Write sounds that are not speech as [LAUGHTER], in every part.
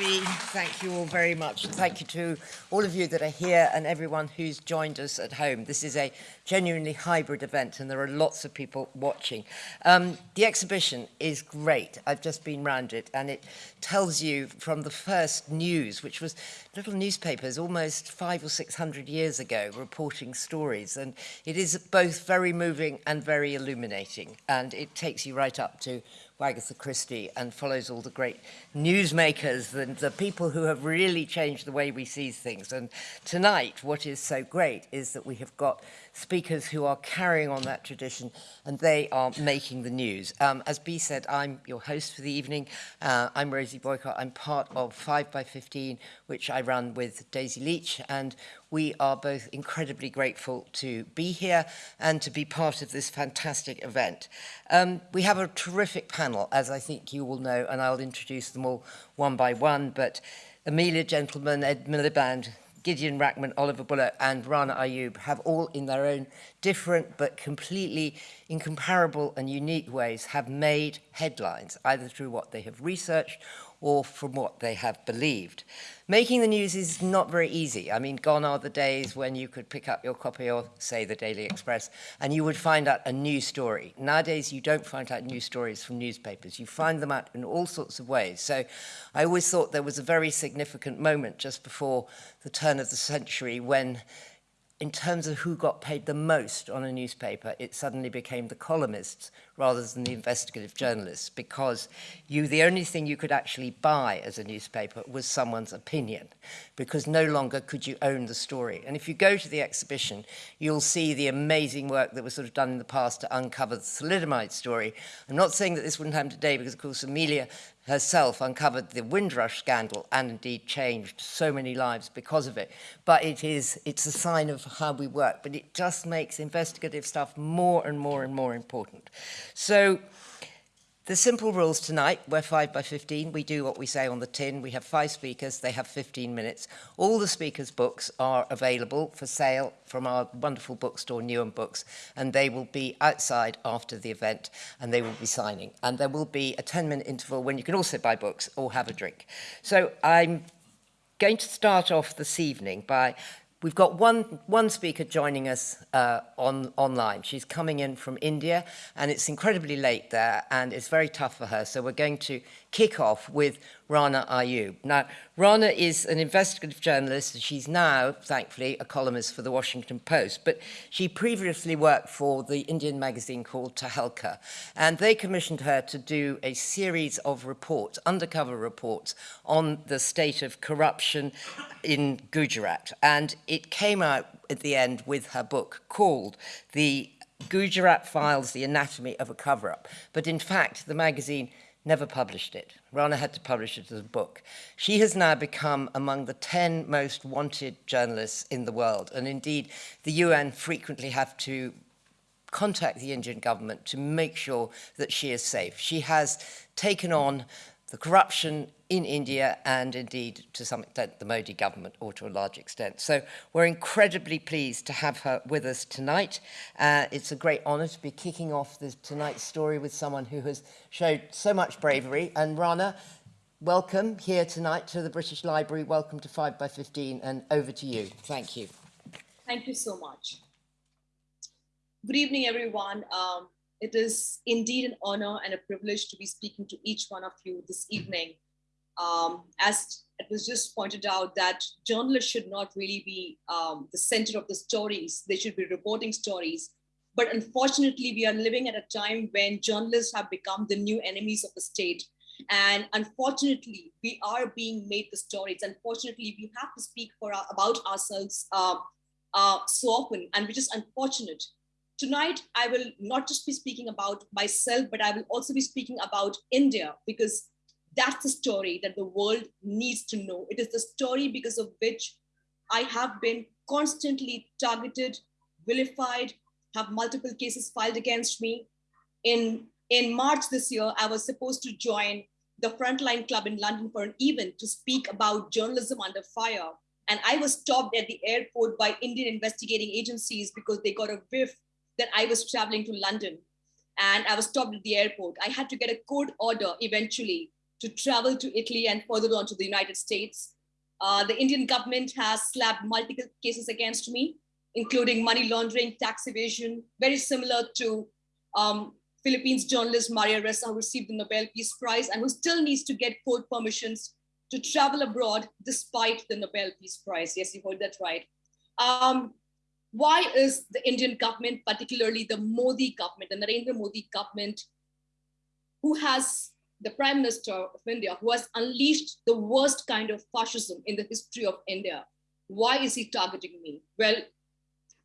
Bea. Thank you all very much. Thank you to all of you that are here and everyone who's joined us at home. This is a genuinely hybrid event and there are lots of people watching. Um, the exhibition is great. I've just been round it and it tells you from the first news, which was little newspapers almost five or six hundred years ago reporting stories. And it is both very moving and very illuminating. And it takes you right up to Agatha Christie and follows all the great newsmakers and the people who have really changed the way we see things. And tonight, what is so great is that we have got speakers who are carrying on that tradition and they are making the news. Um, as B said, I'm your host for the evening. Uh, I'm Rosie Boycott. I'm part of 5 by 15 which I run with Daisy Leach and we are both incredibly grateful to be here and to be part of this fantastic event. Um, we have a terrific panel, as I think you will know, and I'll introduce them all one by one, but Amelia Gentleman, Ed Miliband, Gideon Rachman, Oliver Bullough and Rana Ayub have all in their own different but completely incomparable and unique ways have made headlines, either through what they have researched or from what they have believed. Making the news is not very easy. I mean, gone are the days when you could pick up your copy of, say, the Daily Express, and you would find out a new story. Nowadays, you don't find out new stories from newspapers. You find them out in all sorts of ways. So I always thought there was a very significant moment just before the turn of the century when in terms of who got paid the most on a newspaper, it suddenly became the columnists rather than the investigative journalists because you the only thing you could actually buy as a newspaper was someone's opinion because no longer could you own the story. And if you go to the exhibition, you'll see the amazing work that was sort of done in the past to uncover the thalidomide story. I'm not saying that this wouldn't happen today because, of course, Amelia herself uncovered the Windrush scandal and indeed changed so many lives because of it. But it is, it's a sign of how we work, but it just makes investigative stuff more and more and more important. So the simple rules tonight, we're 5 by 15. We do what we say on the tin. We have five speakers. They have 15 minutes. All the speakers' books are available for sale from our wonderful bookstore, Newham Books, and they will be outside after the event, and they will be signing. And there will be a 10-minute interval when you can also buy books or have a drink. So I'm going to start off this evening by We've got one, one speaker joining us uh, on, online. She's coming in from India, and it's incredibly late there, and it's very tough for her. So we're going to kick off with Rana Ayub. Now, Rana is an investigative journalist. and She's now, thankfully, a columnist for the Washington Post, but she previously worked for the Indian magazine called Tehelka, and they commissioned her to do a series of reports, undercover reports, on the state of corruption in Gujarat. And it came out at the end with her book called The Gujarat Files, The Anatomy of a Cover-Up. But in fact, the magazine never published it. Rana had to publish it as a book. She has now become among the 10 most wanted journalists in the world. And indeed, the UN frequently have to contact the Indian government to make sure that she is safe. She has taken on the corruption in India and indeed to some extent the Modi government or to a large extent. So we're incredibly pleased to have her with us tonight. Uh, it's a great honor to be kicking off this tonight's story with someone who has showed so much bravery. And Rana, welcome here tonight to the British Library. Welcome to 5 by 15 and over to you. Thank you. Thank you so much. Good evening, everyone. Um, it is indeed an honor and a privilege to be speaking to each one of you this evening. Um, as it was just pointed out that journalists should not really be um, the center of the stories. They should be reporting stories. But unfortunately, we are living at a time when journalists have become the new enemies of the state. And unfortunately, we are being made the stories. Unfortunately, we have to speak for our, about ourselves uh, uh, so often, and which is unfortunate. Tonight, I will not just be speaking about myself, but I will also be speaking about India because that's the story that the world needs to know. It is the story because of which I have been constantly targeted, vilified, have multiple cases filed against me. In, in March this year, I was supposed to join the Frontline Club in London for an event to speak about journalism under fire. And I was stopped at the airport by Indian investigating agencies because they got a whiff that I was traveling to London and I was stopped at the airport. I had to get a court order eventually to travel to Italy and further on to the United States. Uh, the Indian government has slapped multiple cases against me, including money laundering, tax evasion, very similar to um, Philippines journalist Maria Ressa, who received the Nobel Peace Prize and who still needs to get court permissions to travel abroad despite the Nobel Peace Prize. Yes, you heard that right. Um, why is the Indian government, particularly the Modi government, the Narendra Modi government, who has the Prime Minister of India, who has unleashed the worst kind of fascism in the history of India, why is he targeting me? Well,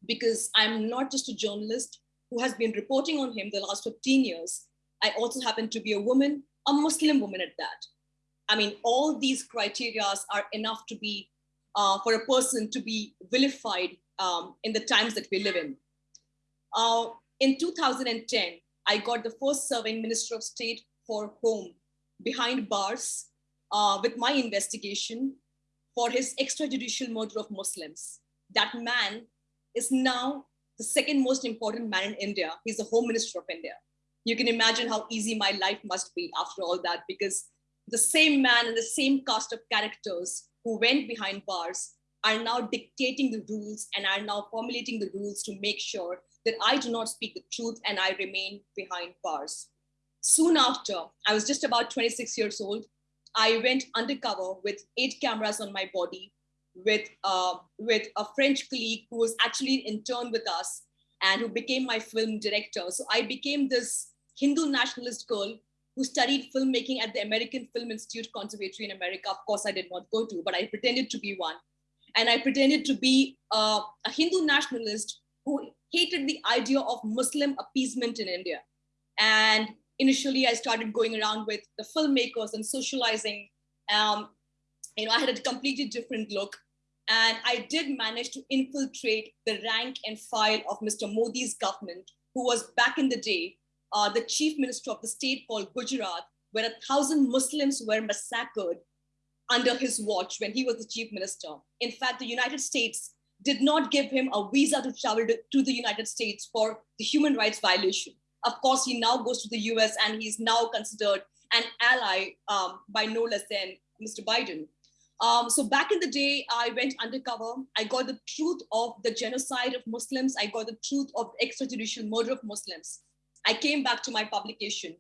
because I'm not just a journalist who has been reporting on him the last 15 years. I also happen to be a woman, a Muslim woman at that. I mean, all these criteria are enough to be, uh, for a person to be vilified um, in the times that we live in. Uh, in 2010, I got the first serving Minister of State for Home behind bars uh, with my investigation for his extrajudicial murder of Muslims. That man is now the second most important man in India. He's the Home Minister of India. You can imagine how easy my life must be after all that, because the same man and the same cast of characters who went behind bars are now dictating the rules and are now formulating the rules to make sure that I do not speak the truth and I remain behind bars. Soon after, I was just about 26 years old. I went undercover with eight cameras on my body with, uh, with a French colleague who was actually interned with us and who became my film director. So I became this Hindu nationalist girl who studied filmmaking at the American Film Institute Conservatory in America. Of course, I did not go to, but I pretended to be one. And I pretended to be uh, a Hindu nationalist who hated the idea of Muslim appeasement in India. And initially, I started going around with the filmmakers and socializing. Um, you know, I had a completely different look. And I did manage to infiltrate the rank and file of Mr. Modi's government, who was back in the day uh, the chief minister of the state called Gujarat, where a thousand Muslims were massacred under his watch when he was the chief minister. In fact, the United States did not give him a visa to travel to, the United States for the human rights violation. Of course, he now goes to the US and he's now considered an ally um, by no less than Mr. Biden. Um, so back in the day, I went undercover. I got the truth of the genocide of Muslims. I got the truth of the extrajudicial murder of Muslims. I came back to my publication.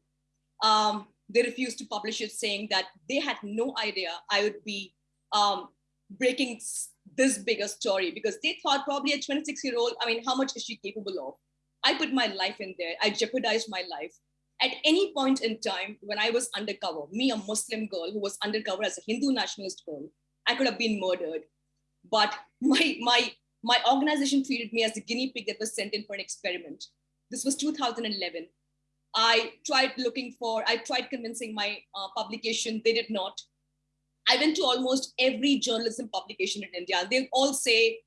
Um, they refused to publish it, saying that they had no idea I would be um, breaking this bigger story because they thought probably a 26 year old, I mean, how much is she capable of? I put my life in there. I jeopardized my life. At any point in time when I was undercover, me, a Muslim girl who was undercover as a Hindu nationalist girl, I could have been murdered. But [LAUGHS] my, my, my organization treated me as a guinea pig that was sent in for an experiment. This was 2011. I tried looking for, I tried convincing my uh, publication, they did not. I went to almost every journalism publication in India. They all say,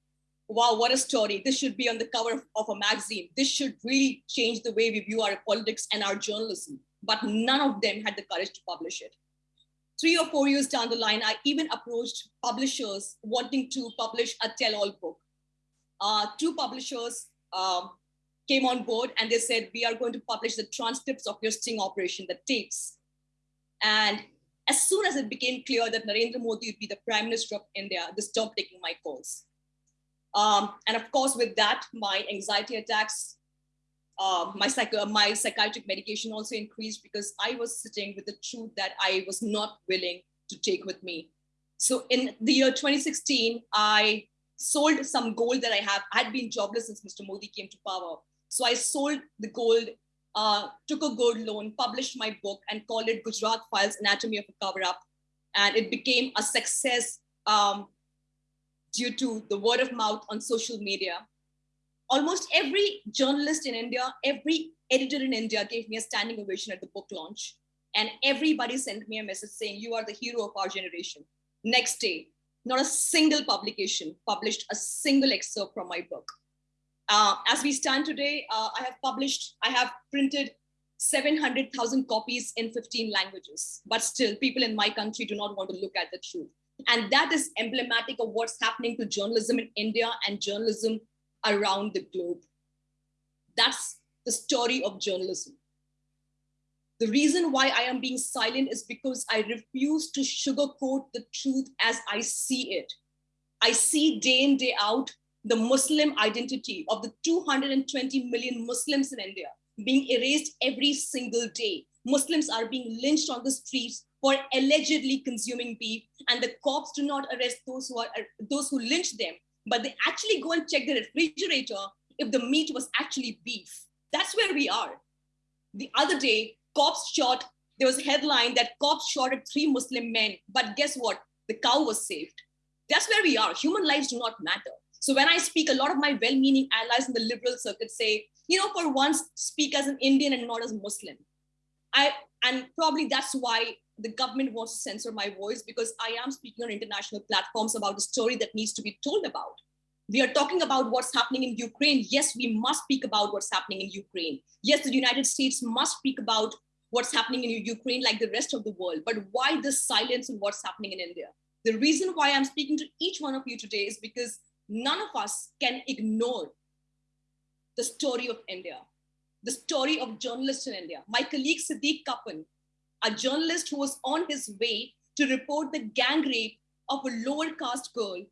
wow, what a story. This should be on the cover of, of, a magazine. This should really change the way we view our politics and our journalism. But none of them had the courage to publish it. Three or four years down the line, I even approached publishers wanting to publish a tell-all book. Uh, two publishers um, came on board and they said, we are going to publish the transcripts of your sting operation, the tapes. And as soon as it became clear that Narendra Modi would be the prime minister of India, they stopped taking my calls. Um, and of course, with that, my anxiety attacks, uh, my, psycho my psychiatric medication also increased because I was sitting with the truth that I was not willing to take with me. So in the year 2016, I sold some gold that I have. I had been jobless since Mr. Modi came to power. So I sold the gold, uh, took a gold loan, published my book, and called it Gujarat Files Anatomy of a Cover Up. And it became a success um, due to the word of mouth on social media. Almost every journalist in India, every editor in India gave me a standing ovation at the book launch. And everybody sent me a message saying, You are the hero of our generation. Next day, not a single publication published a single excerpt from my book. Uh, as we stand today, uh, I have published, I have printed 700,000 copies in 15 languages, but still people in my country do not want to look at the truth. And that is emblematic of what's happening to journalism in India and journalism around the globe. That's the story of journalism. The reason why I am being silent is because I refuse to sugarcoat the truth as I see it. I see day in, day out the Muslim identity of the 220 million Muslims in India being erased every single day. Muslims are being lynched on the streets for allegedly consuming beef, and the cops do not arrest those who are those who lynch them, but they actually go and check the refrigerator if the meat was actually beef. That's where we are. The other day, cops shot, there was a headline that cops shot at three Muslim men, but guess what? The cow was saved. That's where we are. Human lives do not matter. So when I speak, a lot of my well-meaning allies in the liberal circuit say, you know, for once, speak as an Indian and not as Muslim. I and probably that's why the government wants to censor my voice because I am speaking on international platforms about a story that needs to be told about. We are talking about what's happening in Ukraine. Yes, we must speak about what's happening in Ukraine. Yes, the United States must speak about what's happening in Ukraine like the rest of the world. But why this silence on what's happening in India? The reason why I'm speaking to each one of you today is because none of us can ignore the story of India, the story of journalists in India. My colleague Siddique Kappan, a journalist who was on his way to report the gang rape of a lower caste girl,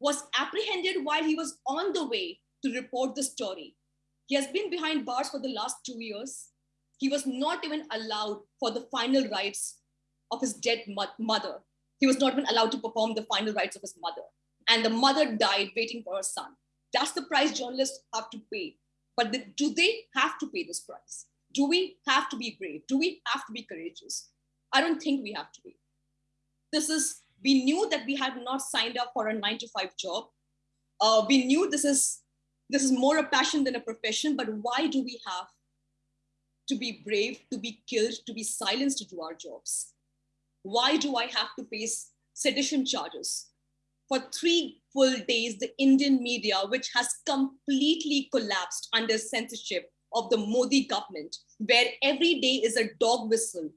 was apprehended while he was on the way to report the story. He has been behind bars for the last two years. He was not even allowed for the final rites of his dead mother. He was not even allowed to perform the final rites of his mother. And the mother died waiting for her son. That's the price journalists have to pay. But the, do they have to pay this price? Do we have to be brave? Do we have to be courageous? I don't think we have to be. This is, we knew that we had not signed up for a nine to five job. Uh, we knew this is, this is more a passion than a profession, but why do we have to be brave, to be killed, to be silenced to do our jobs? Why do I have to face sedition charges? For three full days, the Indian media, which has completely collapsed under censorship, of the Modi government, where every day is a dog whistle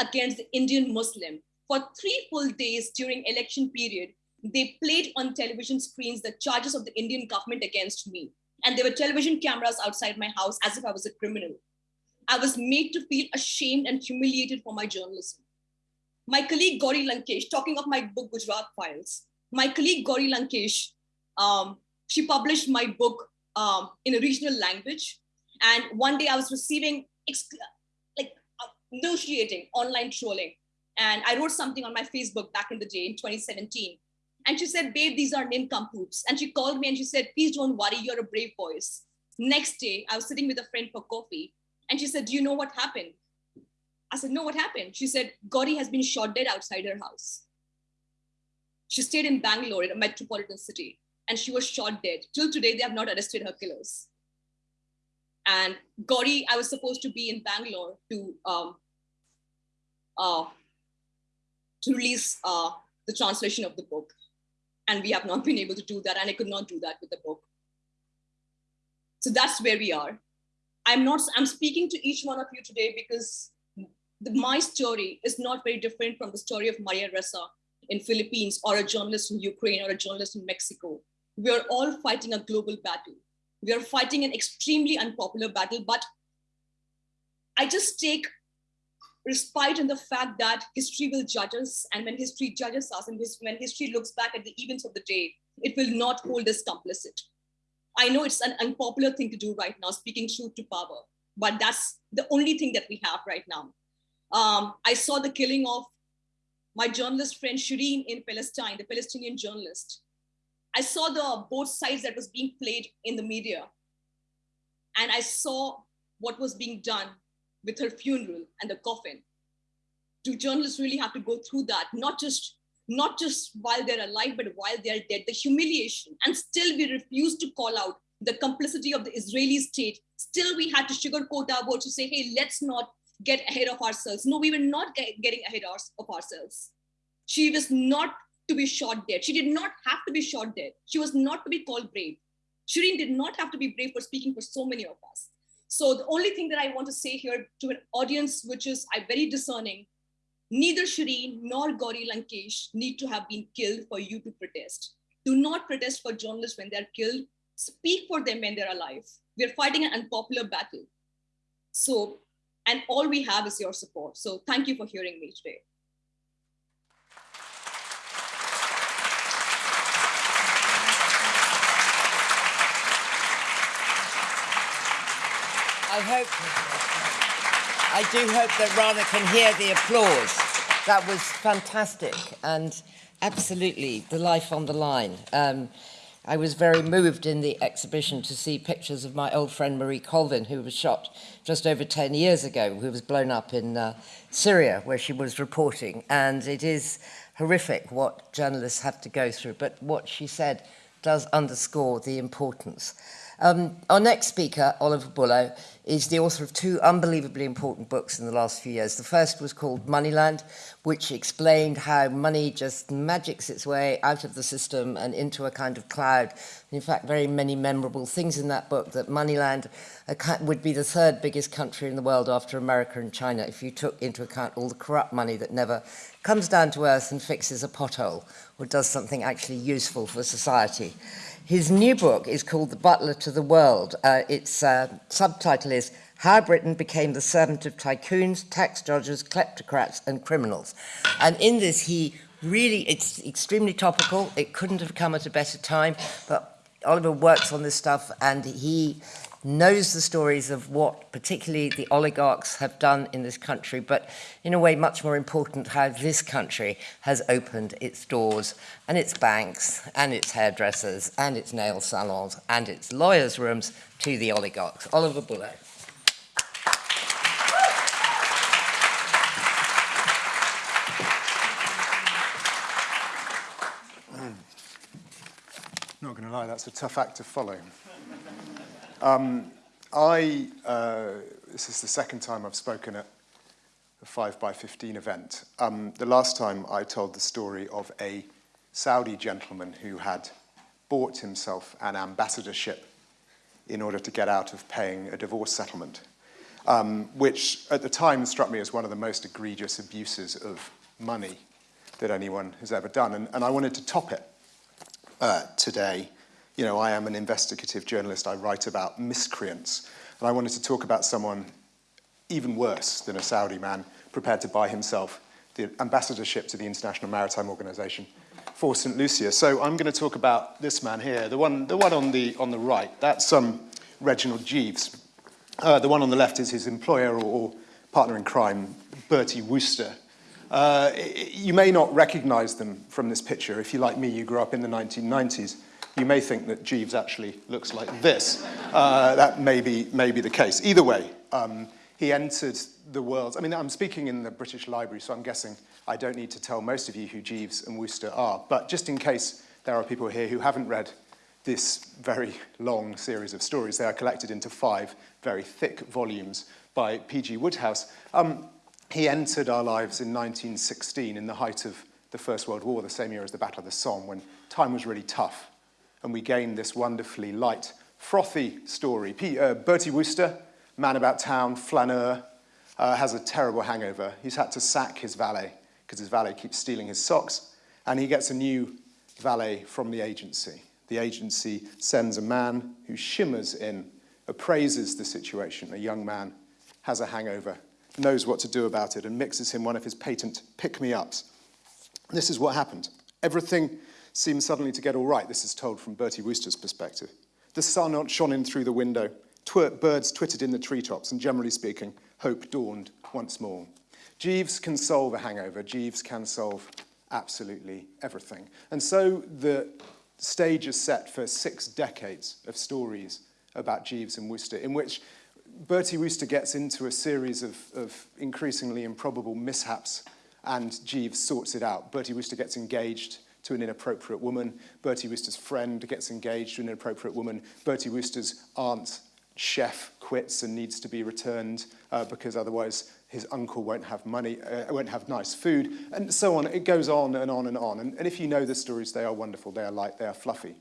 against the Indian Muslim. For three full days during election period, they played on television screens the charges of the Indian government against me. And there were television cameras outside my house as if I was a criminal. I was made to feel ashamed and humiliated for my journalism. My colleague Gauri Lankesh, talking of my book Gujarat Files, my colleague Gauri Lankesh, um, she published my book um, in a regional language and one day I was receiving like uh, negotiating online trolling. And I wrote something on my Facebook back in the day in 2017. And she said, babe, these are nincompoops. And she called me and she said, please don't worry, you're a brave voice. Next day, I was sitting with a friend for coffee. And she said, do you know what happened? I said, no, what happened? She said, Gauri has been shot dead outside her house. She stayed in Bangalore, in a metropolitan city, and she was shot dead. Till today, they have not arrested her killers. And Gauri, I was supposed to be in Bangalore to um, uh, to release uh, the translation of the book. And we have not been able to do that. And I could not do that with the book. So that's where we are. I'm not, I'm speaking to each one of you today because the, my story is not very different from the story of Maria Ressa in Philippines or a journalist in Ukraine or a journalist in Mexico. We are all fighting a global battle. We are fighting an extremely unpopular battle, but I just take respite in the fact that history will judge us. And when history judges us and when history looks back at the events of the day, it will not hold us complicit. I know it's an unpopular thing to do right now, speaking truth to power, but that's the only thing that we have right now. Um, I saw the killing of my journalist friend Shireen in Palestine, the Palestinian journalist. I saw the both sides that was being played in the media. And I saw what was being done with her funeral and the coffin. Do journalists really have to go through that? Not just not just while they're alive, but while they're dead, the humiliation. And still we refuse to call out the complicity of the Israeli state. Still we had to sugarcoat our words to say, hey, let's not get ahead of ourselves. No, we were not get, getting ahead of ourselves. She was not to be shot dead. She did not have to be shot dead. She was not to be called brave. Shireen did not have to be brave for speaking for so many of us. So the only thing that I want to say here to an audience, which is I'm very discerning, neither Shireen nor Gauri Lankesh need to have been killed for you to protest. Do not protest for journalists when they're killed. Speak for them when they're alive. We're fighting an unpopular battle. So And all we have is your support. So thank you for hearing me today. I hope, I do hope that Rana can hear the applause. That was fantastic and absolutely the life on the line. Um, I was very moved in the exhibition to see pictures of my old friend Marie Colvin, who was shot just over 10 years ago, who was blown up in uh, Syria, where she was reporting. And it is horrific what journalists have to go through, but what she said does underscore the importance. Um, our next speaker, Oliver Bullough, is the author of two unbelievably important books in the last few years. The first was called Moneyland, which explained how money just magics its way out of the system and into a kind of cloud. in fact, very many memorable things in that book that Moneyland would be the third biggest country in the world after America and China if you took into account all the corrupt money that never comes down to earth and fixes a pothole or does something actually useful for society. His new book is called The Butler to the World. Uh, its uh, subtitle is How Britain Became the Servant of Tycoons, Tax Dodgers, Kleptocrats and Criminals. And in this, he really, it's extremely topical. It couldn't have come at a better time, but Oliver works on this stuff and he knows the stories of what particularly the oligarchs have done in this country, but in a way much more important how this country has opened its doors and its banks and its hairdressers and its nail salons and its lawyers' rooms to the oligarchs. Oliver Bullough. Not going to lie, that's a tough act to follow. Um, I, uh, this is the second time I've spoken at a 5 by 15 event. Um, the last time I told the story of a Saudi gentleman who had bought himself an ambassadorship in order to get out of paying a divorce settlement, um, which at the time struck me as one of the most egregious abuses of money that anyone has ever done. And, and I wanted to top it uh, today you know, I am an investigative journalist. I write about miscreants. And I wanted to talk about someone even worse than a Saudi man prepared to buy himself the ambassadorship to the International Maritime Organization for St. Lucia. So I'm going to talk about this man here, the one, the one on, the, on the right. That's um, Reginald Jeeves. Uh, the one on the left is his employer or, or partner in crime, Bertie Wooster. Uh, you may not recognize them from this picture. If you, like me, you grew up in the 1990s you may think that Jeeves actually looks like this. Uh, that may be, may be the case. Either way, um, he entered the world. I mean, I'm speaking in the British Library, so I'm guessing I don't need to tell most of you who Jeeves and Wooster are. But just in case there are people here who haven't read this very long series of stories, they are collected into five very thick volumes by P.G. Wodehouse. Um, he entered our lives in 1916 in the height of the First World War, the same year as the Battle of the Somme, when time was really tough and we gain this wonderfully light, frothy story. P uh, Bertie Wooster, man about town, flaneur, uh, has a terrible hangover. He's had to sack his valet because his valet keeps stealing his socks, and he gets a new valet from the agency. The agency sends a man who shimmers in, appraises the situation. A young man has a hangover, knows what to do about it, and mixes him one of his patent pick-me-ups. This is what happened. Everything seemed suddenly to get all right. This is told from Bertie Wooster's perspective. The sun shone in through the window, Twer birds twittered in the treetops, and generally speaking, hope dawned once more. Jeeves can solve a hangover. Jeeves can solve absolutely everything. And so the stage is set for six decades of stories about Jeeves and Wooster, in which Bertie Wooster gets into a series of, of increasingly improbable mishaps and Jeeves sorts it out. Bertie Wooster gets engaged to an inappropriate woman. Bertie Wooster's friend gets engaged to an inappropriate woman. Bertie Wooster's aunt chef quits and needs to be returned uh, because otherwise his uncle won't have money, uh, won't have nice food, and so on. It goes on and on and on. And, and if you know the stories, they are wonderful, they are light, they are fluffy.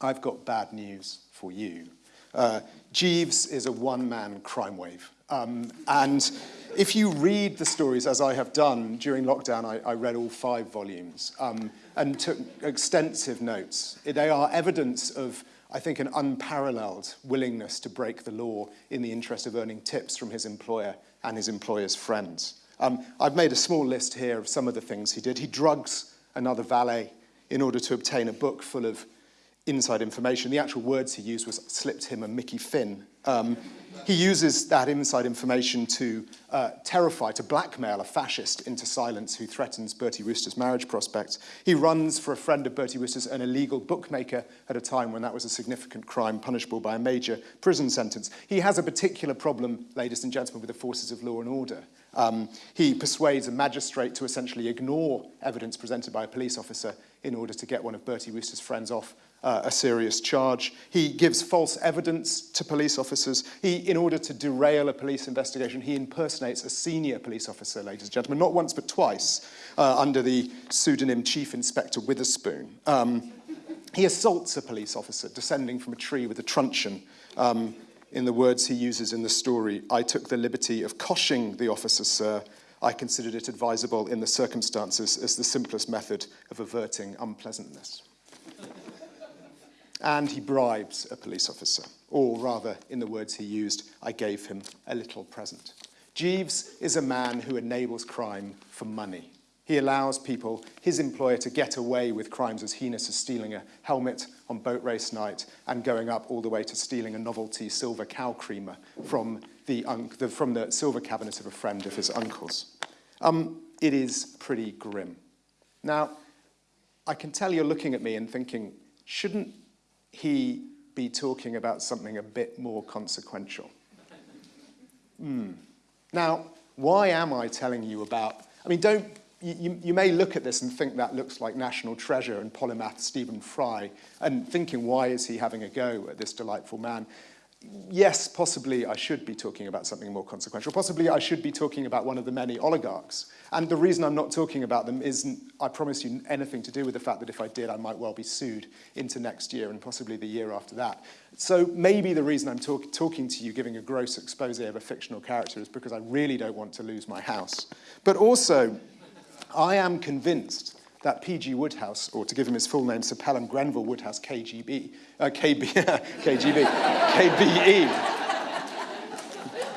I've got bad news for you. Uh, Jeeves is a one-man crime wave. Um, and if you read the stories, as I have done during lockdown, I, I read all five volumes um, and took extensive notes. They are evidence of I think, an unparalleled willingness to break the law in the interest of earning tips from his employer and his employer's friends. Um, I've made a small list here of some of the things he did. He drugs another valet in order to obtain a book full of inside information. The actual words he used was slipped him a Mickey Finn. Um, he uses that inside information to uh, terrify, to blackmail a fascist into silence who threatens Bertie Wooster's marriage prospects. He runs for a friend of Bertie Wooster's, an illegal bookmaker, at a time when that was a significant crime punishable by a major prison sentence. He has a particular problem, ladies and gentlemen, with the forces of law and order. Um, he persuades a magistrate to essentially ignore evidence presented by a police officer in order to get one of Bertie Wooster's friends off uh, a serious charge. He gives false evidence to police officers. He, in order to derail a police investigation, he impersonates a senior police officer, ladies and gentlemen, not once but twice, uh, under the pseudonym Chief Inspector Witherspoon. Um, he assaults a police officer descending from a tree with a truncheon. Um, in the words he uses in the story, I took the liberty of coshing the officer, sir. I considered it advisable in the circumstances as the simplest method of averting unpleasantness and he bribes a police officer, or rather, in the words he used, I gave him a little present. Jeeves is a man who enables crime for money. He allows people, his employer, to get away with crimes as heinous as stealing a helmet on boat race night and going up all the way to stealing a novelty silver cow creamer from the, the from the silver cabinet of a friend of his uncle's. Um, it is pretty grim. Now, I can tell you're looking at me and thinking, shouldn't he be talking about something a bit more consequential? Mm. Now, why am I telling you about, I mean, don't, you, you may look at this and think that looks like National Treasure and polymath Stephen Fry, and thinking, why is he having a go at this delightful man? Yes, possibly I should be talking about something more consequential. Possibly I should be talking about one of the many oligarchs. And the reason I'm not talking about them isn't, I promise you, anything to do with the fact that if I did, I might well be sued into next year and possibly the year after that. So maybe the reason I'm talk talking to you, giving a gross expose of a fictional character, is because I really don't want to lose my house. But also, I am convinced that P.G. Wodehouse, or to give him his full name, Sir Pelham Grenville Wodehouse, KGB, uh, KB, KGB, KBE,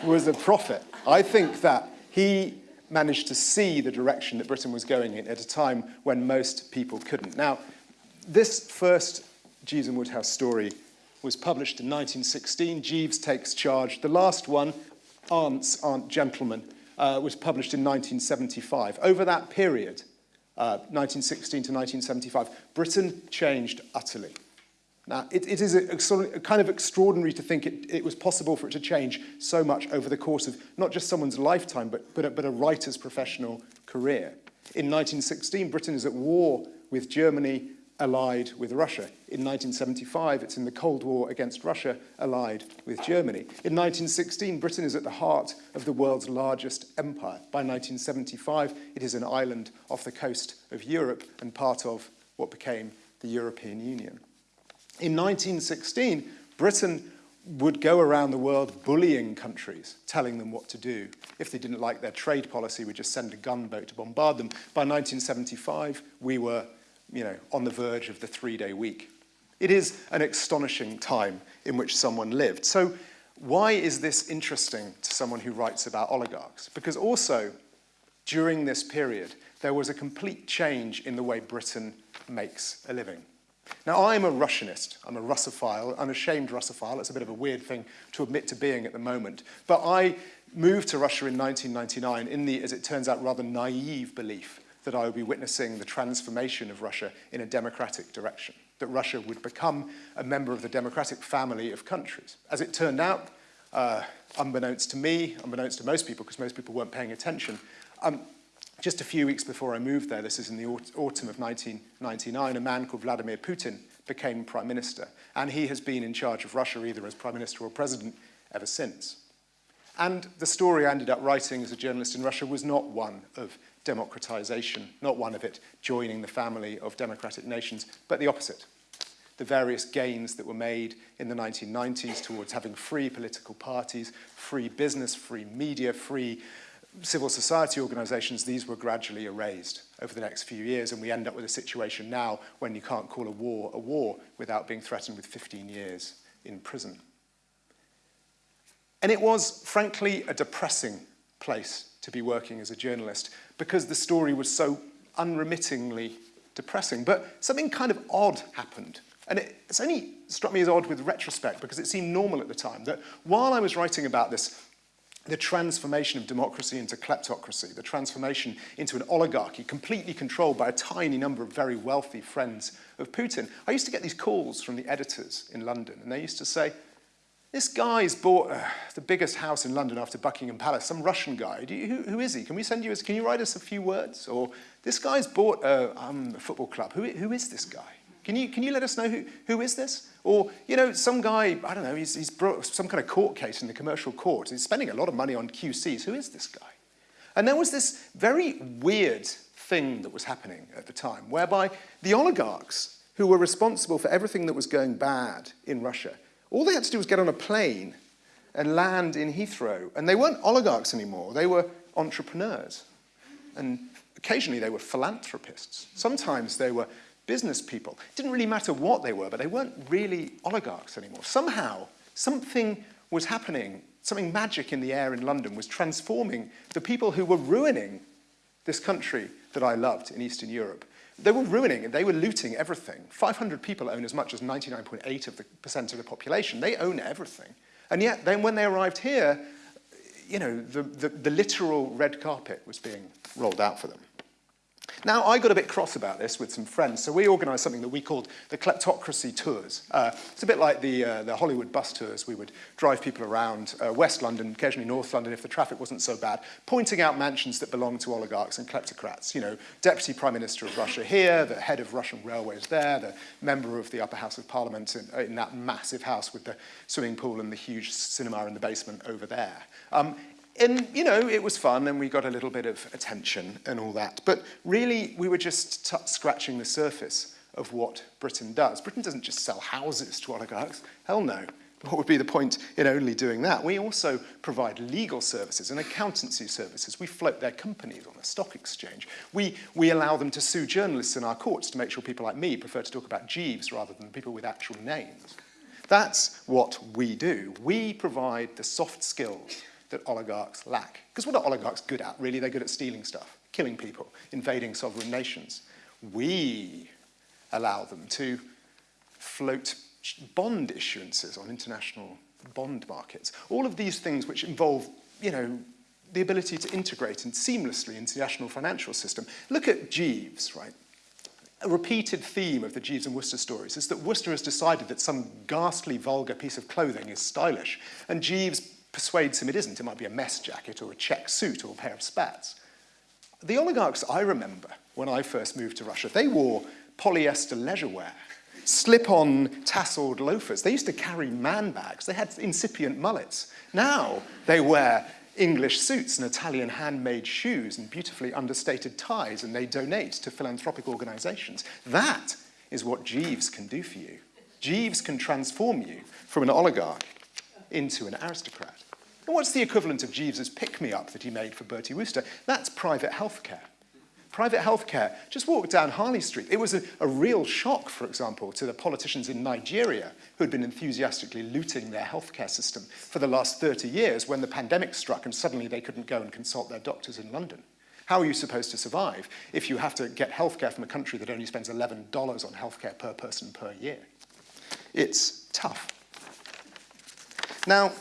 was a prophet. I think that he managed to see the direction that Britain was going in at a time when most people couldn't. Now, this first Jeeves and Woodhouse story was published in 1916. Jeeves takes charge. The last one, Aunts, Aren't Gentlemen, uh, was published in 1975. Over that period, uh, 1916 to 1975, Britain changed utterly. Now, it, it is a, a, kind of extraordinary to think it, it was possible for it to change so much over the course of not just someone's lifetime, but, but, a, but a writer's professional career. In 1916, Britain is at war with Germany allied with Russia. In 1975, it's in the Cold War against Russia, allied with Germany. In 1916, Britain is at the heart of the world's largest empire. By 1975, it is an island off the coast of Europe and part of what became the European Union. In 1916, Britain would go around the world bullying countries, telling them what to do. If they didn't like their trade policy, we'd just send a gunboat to bombard them. By 1975, we were you know, on the verge of the three-day week. It is an astonishing time in which someone lived. So why is this interesting to someone who writes about oligarchs? Because also, during this period, there was a complete change in the way Britain makes a living. Now, I'm a Russianist. I'm a Russophile, unashamed Russophile. It's a bit of a weird thing to admit to being at the moment. But I moved to Russia in 1999 in the, as it turns out, rather naive belief that I would be witnessing the transformation of Russia in a democratic direction, that Russia would become a member of the democratic family of countries. As it turned out, uh, unbeknownst to me, unbeknownst to most people, because most people weren't paying attention, um, just a few weeks before I moved there, this is in the autumn of 1999, a man called Vladimir Putin became prime minister. And he has been in charge of Russia either as prime minister or president ever since. And the story I ended up writing as a journalist in Russia was not one of democratization, not one of it joining the family of democratic nations, but the opposite. The various gains that were made in the 1990s towards having free political parties, free business, free media, free civil society organisations, these were gradually erased over the next few years, and we end up with a situation now when you can't call a war a war without being threatened with 15 years in prison. And it was, frankly, a depressing place to be working as a journalist. Because the story was so unremittingly depressing. But something kind of odd happened. And it, it's only struck me as odd with retrospect because it seemed normal at the time that while I was writing about this, the transformation of democracy into kleptocracy, the transformation into an oligarchy completely controlled by a tiny number of very wealthy friends of Putin, I used to get these calls from the editors in London and they used to say, this guy's bought uh, the biggest house in London after Buckingham Palace, some Russian guy. You, who, who is he? Can we send you, can you write us a few words? Or this guy's bought uh, um, a football club. Who, who is this guy? Can you, can you let us know who, who is this? Or, you know, some guy, I don't know, he's, he's brought some kind of court case in the commercial court. He's spending a lot of money on QCs. Who is this guy? And there was this very weird thing that was happening at the time, whereby the oligarchs who were responsible for everything that was going bad in Russia all they had to do was get on a plane and land in Heathrow. And they weren't oligarchs anymore, they were entrepreneurs. And occasionally they were philanthropists. Sometimes they were business people. It didn't really matter what they were, but they weren't really oligarchs anymore. Somehow, something was happening, something magic in the air in London was transforming the people who were ruining this country that I loved in Eastern Europe they were ruining it. They were looting everything. 500 people own as much as 99.8 of the percent of the population. They own everything. And yet, then when they arrived here, you know, the, the, the literal red carpet was being rolled out for them. Now, I got a bit cross about this with some friends, so we organised something that we called the Kleptocracy Tours. Uh, it's a bit like the, uh, the Hollywood bus tours. We would drive people around uh, West London, occasionally North London if the traffic wasn't so bad, pointing out mansions that belonged to oligarchs and kleptocrats. You know, Deputy Prime Minister of Russia here, the head of Russian Railways there, the member of the Upper House of Parliament in, in that massive house with the swimming pool and the huge cinema in the basement over there. Um, and, you know, it was fun and we got a little bit of attention and all that. But really, we were just scratching the surface of what Britain does. Britain doesn't just sell houses to oligarchs. Hell no. What would be the point in only doing that? We also provide legal services and accountancy services. We float their companies on the stock exchange. We, we allow them to sue journalists in our courts to make sure people like me prefer to talk about Jeeves rather than people with actual names. That's what we do. We provide the soft skills that oligarchs lack. Because what are oligarchs good at? Really, they're good at stealing stuff, killing people, invading sovereign nations. We allow them to float bond issuances on international bond markets. All of these things which involve, you know, the ability to integrate and seamlessly into the national financial system. Look at Jeeves, right? A repeated theme of the Jeeves and Wooster stories is that Wooster has decided that some ghastly, vulgar piece of clothing is stylish, and Jeeves persuades him it isn't. It might be a mess jacket or a check suit or a pair of spats. The oligarchs I remember when I first moved to Russia, they wore polyester leisure wear, slip-on tasseled loafers. They used to carry man bags. They had incipient mullets. Now they wear English suits and Italian handmade shoes and beautifully understated ties, and they donate to philanthropic organizations. That is what Jeeves can do for you. Jeeves can transform you from an oligarch into an aristocrat. And what's the equivalent of Jeeves's pick-me-up that he made for Bertie Wooster? That's private healthcare. Private healthcare, just walk down Harley Street. It was a, a real shock, for example, to the politicians in Nigeria who had been enthusiastically looting their healthcare system for the last 30 years when the pandemic struck and suddenly they couldn't go and consult their doctors in London. How are you supposed to survive if you have to get healthcare from a country that only spends $11 on healthcare per person per year? It's tough. Now,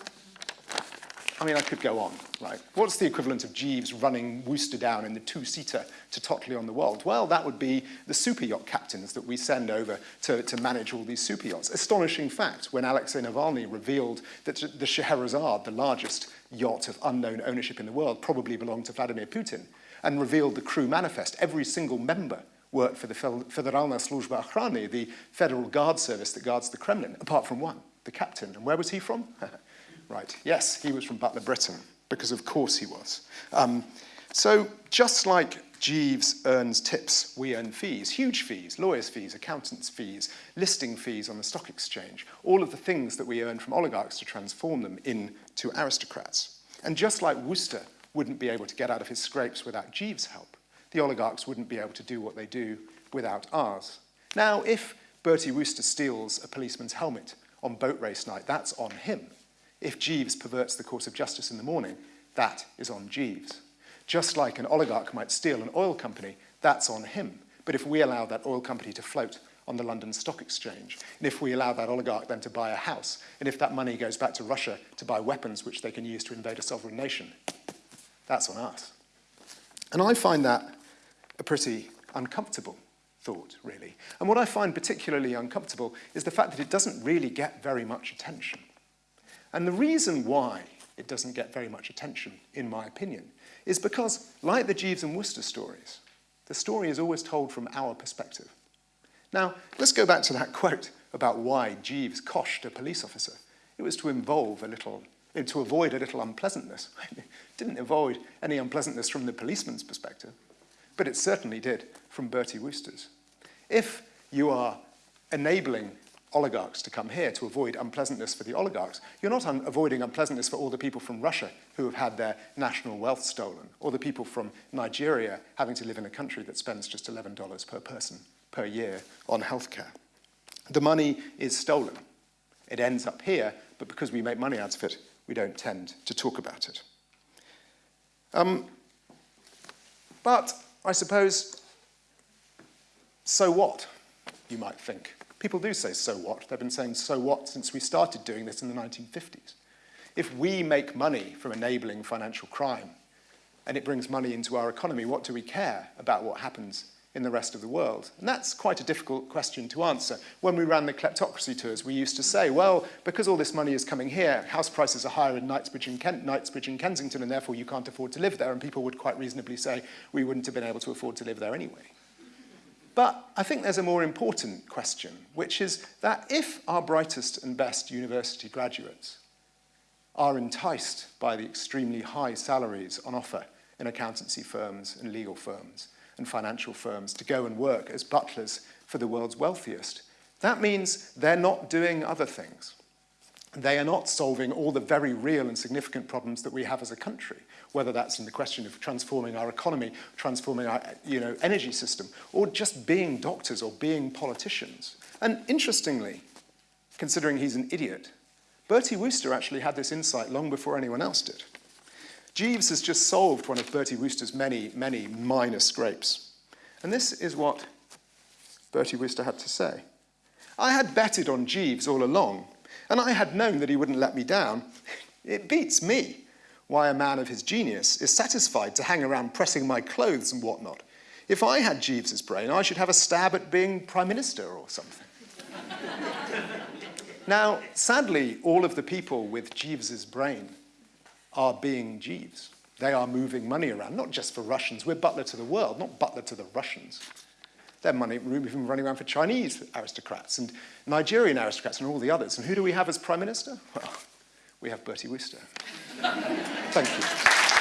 I mean, I could go on, right? What's the equivalent of Jeeves running Wooster down in the two-seater to Totleigh on the Wold? Well, that would be the super yacht captains that we send over to, to manage all these super yachts. Astonishing fact, when Alexei Navalny revealed that the Scheherazade, the largest yacht of unknown ownership in the world, probably belonged to Vladimir Putin, and revealed the crew manifest, every single member worked for the Federalna Sluzhba Okhrany, the federal guard service that guards the Kremlin, apart from one, the captain. And where was he from? [LAUGHS] Right, yes, he was from Butler, Britain, because of course he was. Um, so just like Jeeves earns tips, we earn fees, huge fees, lawyers' fees, accountants' fees, listing fees on the stock exchange, all of the things that we earn from oligarchs to transform them into aristocrats. And just like Wooster wouldn't be able to get out of his scrapes without Jeeves' help. The oligarchs wouldn't be able to do what they do without ours. Now, if Bertie Wooster steals a policeman's helmet on boat race night, that's on him. If Jeeves perverts the course of justice in the morning, that is on Jeeves. Just like an oligarch might steal an oil company, that's on him. But if we allow that oil company to float on the London Stock Exchange, and if we allow that oligarch then to buy a house, and if that money goes back to Russia to buy weapons which they can use to invade a sovereign nation, that's on us. And I find that a pretty uncomfortable thought, really. And what I find particularly uncomfortable is the fact that it doesn't really get very much attention. And the reason why it doesn't get very much attention, in my opinion, is because, like the Jeeves and Wooster stories, the story is always told from our perspective. Now, let's go back to that [LAUGHS] quote about why Jeeves coshed a police officer. It was to involve a little, eh, to avoid a little unpleasantness. It [LAUGHS] didn't avoid any unpleasantness from the policeman's perspective, but it certainly did from Bertie Wooster's. If you are enabling oligarchs to come here to avoid unpleasantness for the oligarchs, you're not un avoiding unpleasantness for all the people from Russia who have had their national wealth stolen, or the people from Nigeria having to live in a country that spends just $11 per person per year on healthcare. The money is stolen. It ends up here, but because we make money out of it, we don't tend to talk about it. Um, but I suppose, so what, you might think. People do say so what. They've been saying so what since we started doing this in the 1950s. If we make money from enabling financial crime and it brings money into our economy, what do we care about what happens in the rest of the world? And that's quite a difficult question to answer. When we ran the kleptocracy tours, we used to say, well, because all this money is coming here, house prices are higher in Knightsbridge and, Knightsbridge and Kensington, and therefore you can't afford to live there. And people would quite reasonably say, we wouldn't have been able to afford to live there anyway. But I think there's a more important question, which is that if our brightest and best university graduates are enticed by the extremely high salaries on offer in accountancy firms and legal firms and financial firms to go and work as butlers for the world's wealthiest, that means they're not doing other things. They are not solving all the very real and significant problems that we have as a country. Whether that's in the question of transforming our economy, transforming our you know, energy system, or just being doctors or being politicians. And interestingly, considering he's an idiot, Bertie Wooster actually had this insight long before anyone else did. Jeeves has just solved one of Bertie Wooster's many, many minor scrapes. And this is what Bertie Wooster had to say. I had betted on Jeeves all along, and I had known that he wouldn't let me down. It beats me why a man of his genius is satisfied to hang around pressing my clothes and whatnot. If I had Jeeves's brain, I should have a stab at being prime minister or something. [LAUGHS] now, sadly, all of the people with Jeeves's brain are being Jeeves. They are moving money around, not just for Russians. We're butler to the world, not butler to the Russians. They're money, moving running around for Chinese aristocrats and Nigerian aristocrats and all the others. And who do we have as prime minister? Well, we have Bertie Wooster. Thank you.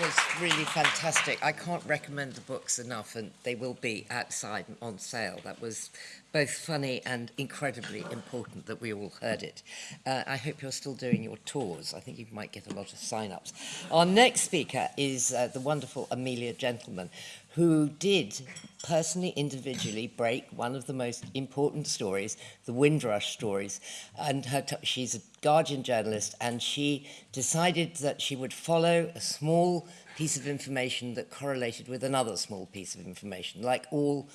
Was really fantastic. I can't recommend the books enough, and they will be outside on sale. That was both funny and incredibly important that we all heard it. Uh, I hope you're still doing your tours. I think you might get a lot of sign-ups. Our next speaker is uh, the wonderful Amelia Gentleman, who did personally, individually break one of the most important stories, the Windrush stories. And her she's a Guardian journalist, and she decided that she would follow a small piece of information that correlated with another small piece of information, like all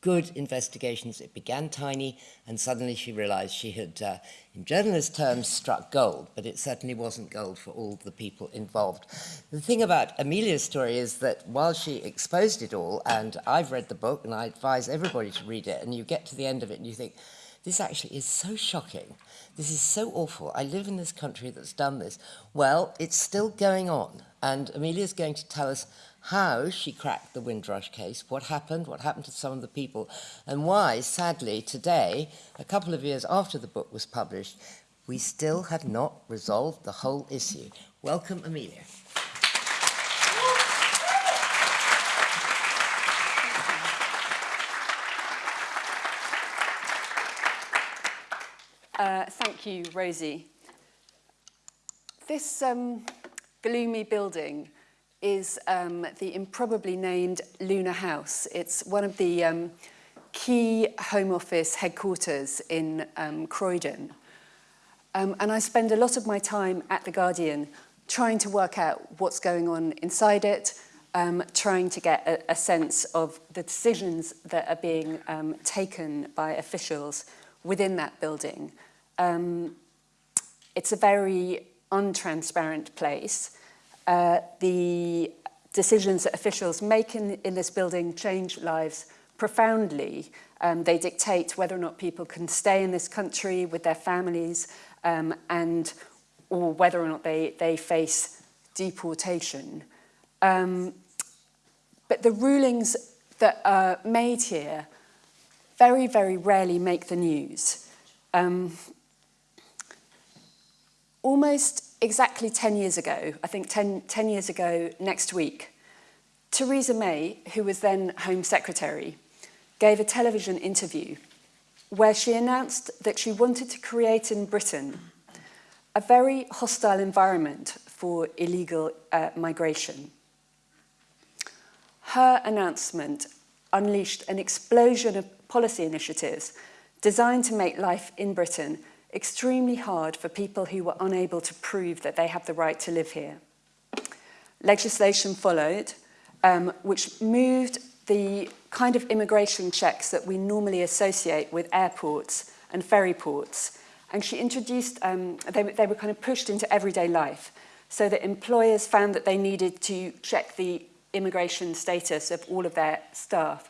good investigations. It began tiny, and suddenly she realized she had, uh, in journalist terms, struck gold, but it certainly wasn't gold for all the people involved. The thing about Amelia's story is that while she exposed it all, and I've read the book, and I advise everybody to read it, and you get to the end of it and you think, this actually is so shocking. This is so awful. I live in this country that's done this. Well, it's still going on. And Amelia's going to tell us how she cracked the Windrush case, what happened, what happened to some of the people, and why, sadly, today, a couple of years after the book was published, we still have not resolved the whole issue. Welcome, Amelia. Uh, thank you, Rosie. This um, gloomy building is um, the improbably named Luna House. It's one of the um, key Home Office headquarters in um, Croydon. Um, and I spend a lot of my time at The Guardian trying to work out what's going on inside it, um, trying to get a, a sense of the decisions that are being um, taken by officials within that building. Um, it's a very untransparent place. Uh, the decisions that officials make in, in this building change lives profoundly. Um, they dictate whether or not people can stay in this country with their families um, and or whether or not they, they face deportation. Um, but the rulings that are made here very, very rarely make the news. Um, almost exactly 10 years ago, I think 10, 10 years ago next week, Theresa May, who was then Home Secretary, gave a television interview where she announced that she wanted to create in Britain a very hostile environment for illegal uh, migration. Her announcement unleashed an explosion of policy initiatives designed to make life in Britain extremely hard for people who were unable to prove that they have the right to live here. Legislation followed, um, which moved the kind of immigration checks that we normally associate with airports and ferry ports. And she introduced, um, they, they were kind of pushed into everyday life so that employers found that they needed to check the immigration status of all of their staff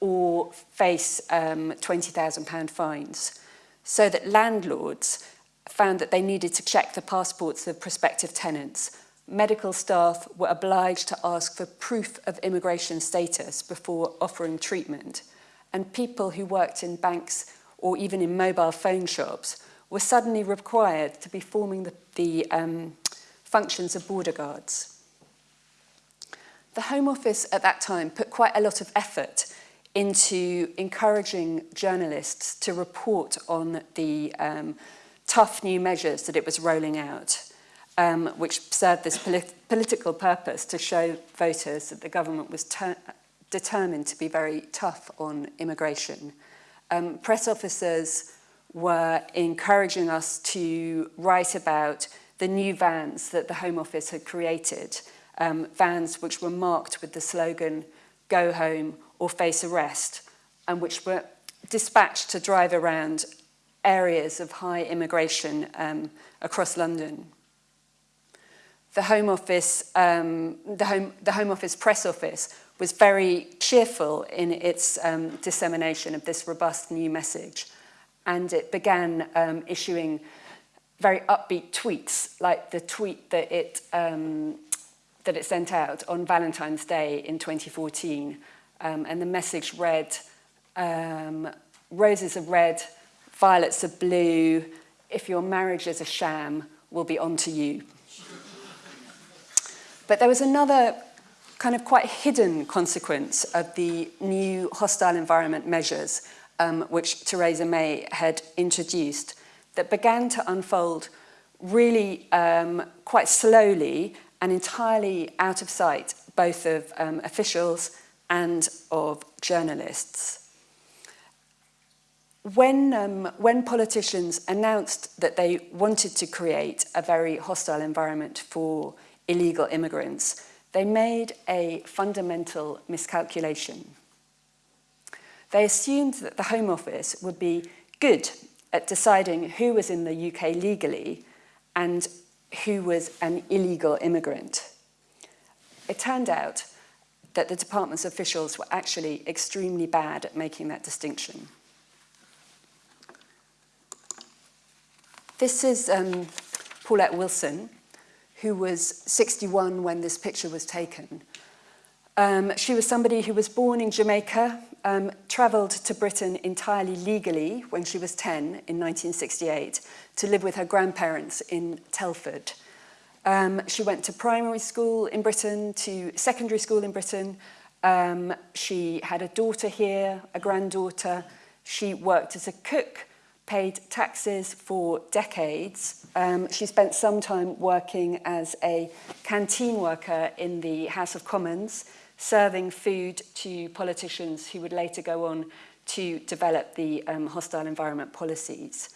or face um, £20,000 fines. so that landlords found that they needed to check the passports of prospective tenants. Medical staff were obliged to ask for proof of immigration status before offering treatment. And people who worked in banks or even in mobile phone shops were suddenly required to be forming the, the um, functions of border guards. The Home Office at that time put quite a lot of effort into encouraging journalists to report on the um, tough new measures that it was rolling out um, which served this polit political purpose to show voters that the government was determined to be very tough on immigration. Um, press officers were encouraging us to write about the new vans that the Home Office had created, um, vans which were marked with the slogan, go home or face arrest, and which were dispatched to drive around areas of high immigration um, across London the Home Office, um, the, Home, the Home Office press office was very cheerful in its um, dissemination of this robust new message. And it began um, issuing very upbeat tweets, like the tweet that it, um, that it sent out on Valentine's Day in 2014. Um, and the message read, um, roses are red, violets are blue, if your marriage is a sham, we'll be on to you. But there was another kind of quite hidden consequence of the new hostile environment measures um, which Theresa May had introduced that began to unfold really um, quite slowly and entirely out of sight, both of um, officials and of journalists. When, um, when politicians announced that they wanted to create a very hostile environment for illegal immigrants, they made a fundamental miscalculation. They assumed that the Home Office would be good at deciding who was in the UK legally and who was an illegal immigrant. It turned out that the department's officials were actually extremely bad at making that distinction. This is um, Paulette Wilson, who was 61 when this picture was taken. Um, she was somebody who was born in Jamaica, um, travelled to Britain entirely legally when she was 10 in 1968 to live with her grandparents in Telford. Um, she went to primary school in Britain, to secondary school in Britain. Um, she had a daughter here, a granddaughter. She worked as a cook, paid taxes for decades. Um, she spent some time working as a canteen worker in the House of Commons, serving food to politicians who would later go on to develop the um, hostile environment policies.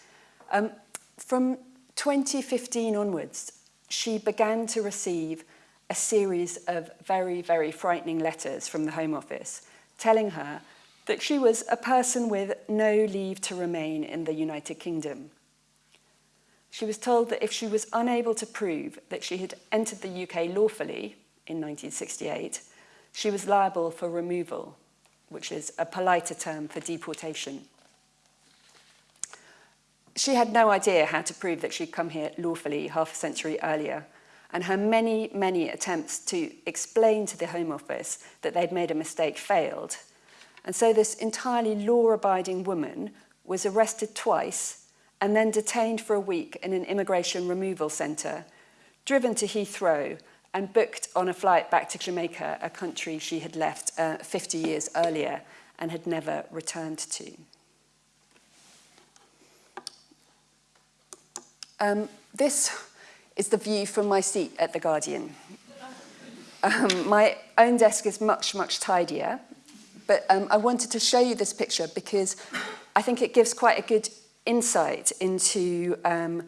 Um, from 2015 onwards, she began to receive a series of very, very frightening letters from the Home Office telling her that she was a person with no leave to remain in the United Kingdom. She was told that if she was unable to prove that she had entered the UK lawfully in 1968, she was liable for removal, which is a politer term for deportation. She had no idea how to prove that she'd come here lawfully half a century earlier, and her many, many attempts to explain to the Home Office that they'd made a mistake failed. And so this entirely law-abiding woman was arrested twice and then detained for a week in an immigration removal centre, driven to Heathrow and booked on a flight back to Jamaica, a country she had left uh, 50 years earlier and had never returned to. Um, this is the view from my seat at The Guardian. Um, my own desk is much, much tidier, but um, I wanted to show you this picture because I think it gives quite a good insight into um,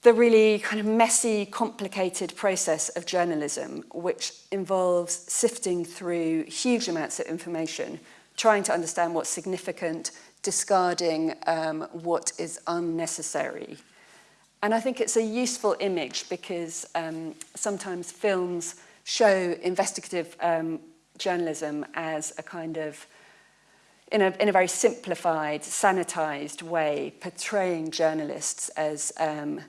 the really kind of messy, complicated process of journalism, which involves sifting through huge amounts of information, trying to understand what's significant, discarding um, what is unnecessary. And I think it's a useful image because um, sometimes films show investigative um, journalism as a kind of, in a, in a very simplified, sanitized way, portraying journalists as um,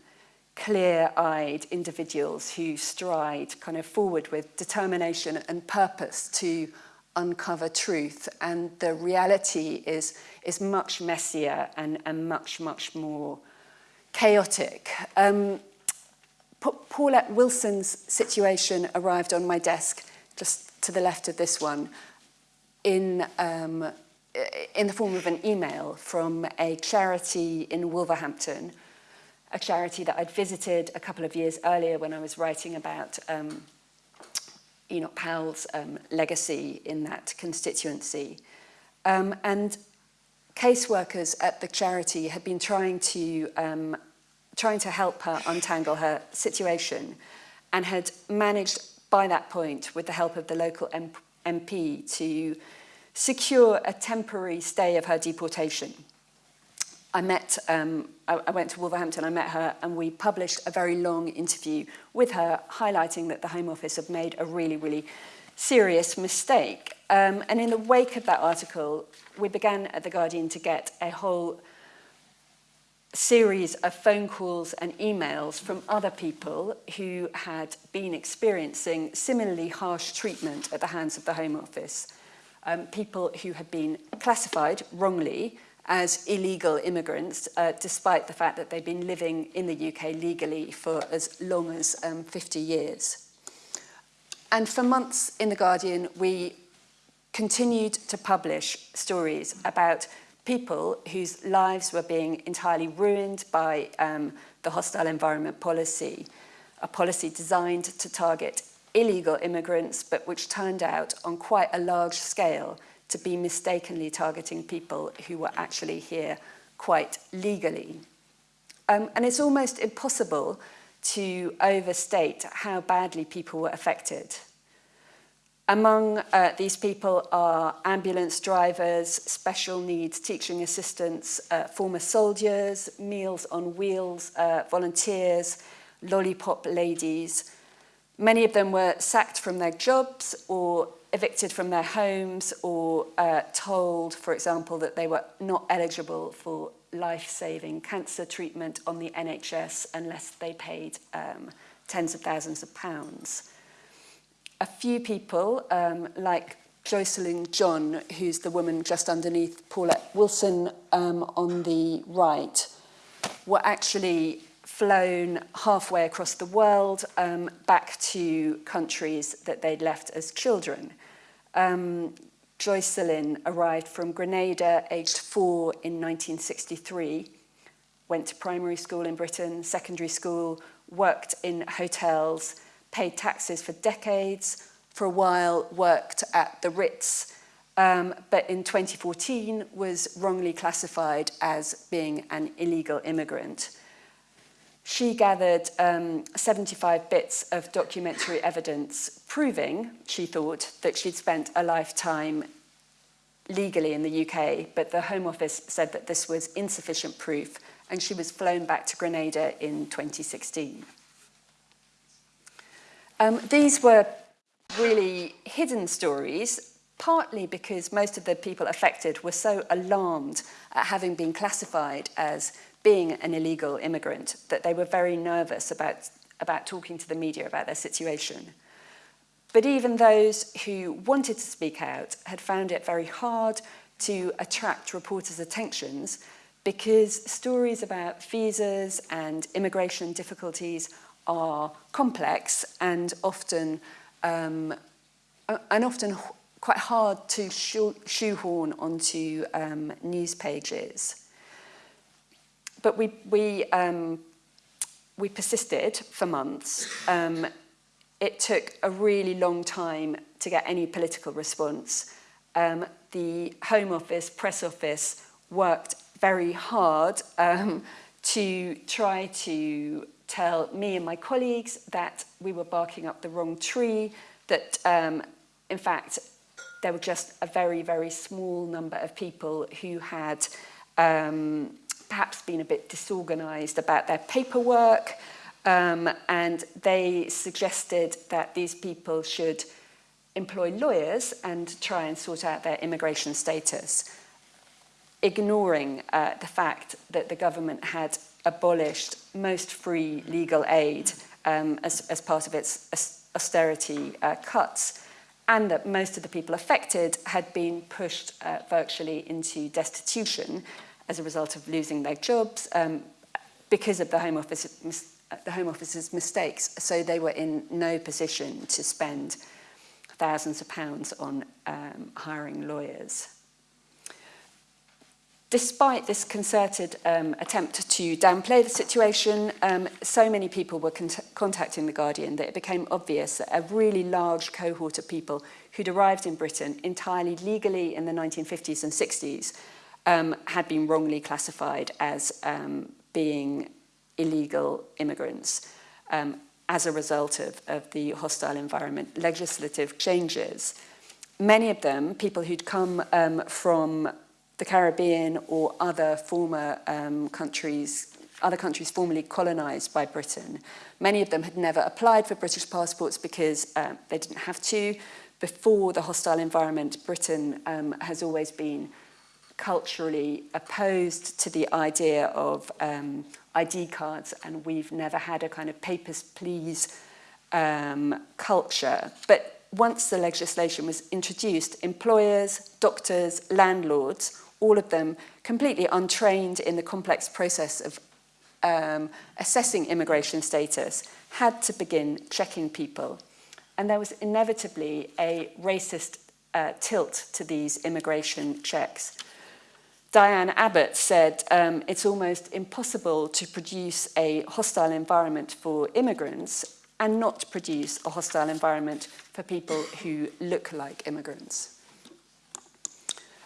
clear-eyed individuals who stride kind of forward with determination and purpose to uncover truth. And the reality is is much messier and and much much more chaotic. Um, Paulette Wilson's situation arrived on my desk just to the left of this one in, um, in the form of an email from a charity in Wolverhampton a charity that I'd visited a couple of years earlier when I was writing about um, Enoch Powell's um, legacy in that constituency. Um, and caseworkers at the charity had been trying to, um, trying to help her untangle her situation and had managed by that point, with the help of the local MP, to secure a temporary stay of her deportation. I met, um, I, I went to Wolverhampton, I met her, and we published a very long interview with her, highlighting that the Home Office had made a really, really serious mistake. Um, and in the wake of that article, we began at The Guardian to get a whole series of phone calls and emails from other people who had been experiencing similarly harsh treatment at the hands of the Home Office. Um, people who had been classified wrongly as illegal immigrants, uh, despite the fact that they'd been living in the UK legally for as long as um, 50 years. And for months in The Guardian, we continued to publish stories about people whose lives were being entirely ruined by um, the hostile environment policy, a policy designed to target illegal immigrants, but which turned out on quite a large scale to be mistakenly targeting people who were actually here quite legally. Um, and it's almost impossible to overstate how badly people were affected. Among uh, these people are ambulance drivers, special needs teaching assistants, uh, former soldiers, Meals on Wheels uh, volunteers, lollipop ladies. Many of them were sacked from their jobs or evicted from their homes or uh, told, for example, that they were not eligible for life-saving cancer treatment on the NHS unless they paid um, tens of thousands of pounds. A few people, um, like Joycelyn John, who's the woman just underneath Paulette Wilson um, on the right, were actually flown halfway across the world um, back to countries that they'd left as children. Um, Joycelyn arrived from Grenada aged four in 1963, went to primary school in Britain, secondary school, worked in hotels, paid taxes for decades, for a while worked at the Ritz, um, but in 2014 was wrongly classified as being an illegal immigrant. She gathered um, 75 bits of documentary evidence proving, she thought, that she'd spent a lifetime legally in the UK, but the Home Office said that this was insufficient proof and she was flown back to Grenada in 2016. Um, these were really hidden stories, partly because most of the people affected were so alarmed at having been classified as being an illegal immigrant that they were very nervous about, about talking to the media about their situation. But even those who wanted to speak out had found it very hard to attract reporters' attentions because stories about visas and immigration difficulties are complex and often um, and often quite hard to shoehorn onto um, news pages. But we, we, um, we persisted for months. Um, it took a really long time to get any political response. Um, the Home Office, Press Office worked very hard um, to try to tell me and my colleagues that we were barking up the wrong tree, that um, in fact there were just a very, very small number of people who had um, perhaps been a bit disorganized about their paperwork um, and they suggested that these people should employ lawyers and try and sort out their immigration status, ignoring uh, the fact that the government had abolished most free legal aid um, as, as part of its austerity uh, cuts, and that most of the people affected had been pushed uh, virtually into destitution as a result of losing their jobs um, because of the Home, Office, uh, the Home Office's mistakes. So they were in no position to spend thousands of pounds on um, hiring lawyers. Despite this concerted um, attempt to downplay the situation, um, so many people were con contacting The Guardian that it became obvious that a really large cohort of people who'd arrived in Britain entirely legally in the 1950s and 60s um, had been wrongly classified as um, being illegal immigrants um, as a result of, of the hostile environment legislative changes. Many of them, people who'd come um, from the Caribbean or other former um, countries, other countries formerly colonized by Britain. Many of them had never applied for British passports because uh, they didn't have to. Before the hostile environment, Britain um, has always been culturally opposed to the idea of um, ID cards and we've never had a kind of papers please um, culture. But once the legislation was introduced, employers, doctors, landlords all of them completely untrained in the complex process of um, assessing immigration status, had to begin checking people. And there was inevitably a racist uh, tilt to these immigration checks. Diane Abbott said um, it's almost impossible to produce a hostile environment for immigrants and not produce a hostile environment for people who look like immigrants.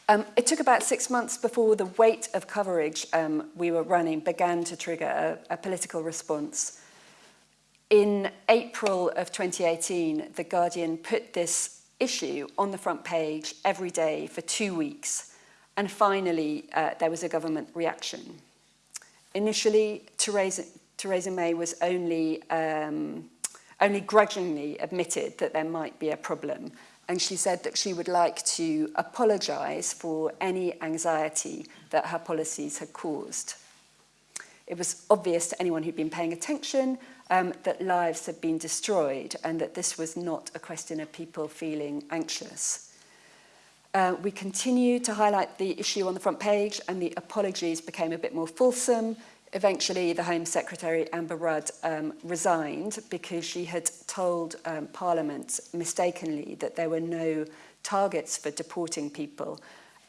Um, it took about six months before the weight of coverage um, we were running began to trigger a, a political response. In April of 2018, The Guardian put this issue on the front page every day for two weeks. And finally, uh, there was a government reaction. Initially, Theresa, Theresa May was only, um, only grudgingly admitted that there might be a problem and she said that she would like to apologise for any anxiety that her policies had caused. It was obvious to anyone who'd been paying attention um, that lives had been destroyed and that this was not a question of people feeling anxious. Uh, we continued to highlight the issue on the front page and the apologies became a bit more fulsome Eventually, the Home Secretary, Amber Rudd, um, resigned because she had told um, Parliament mistakenly that there were no targets for deporting people.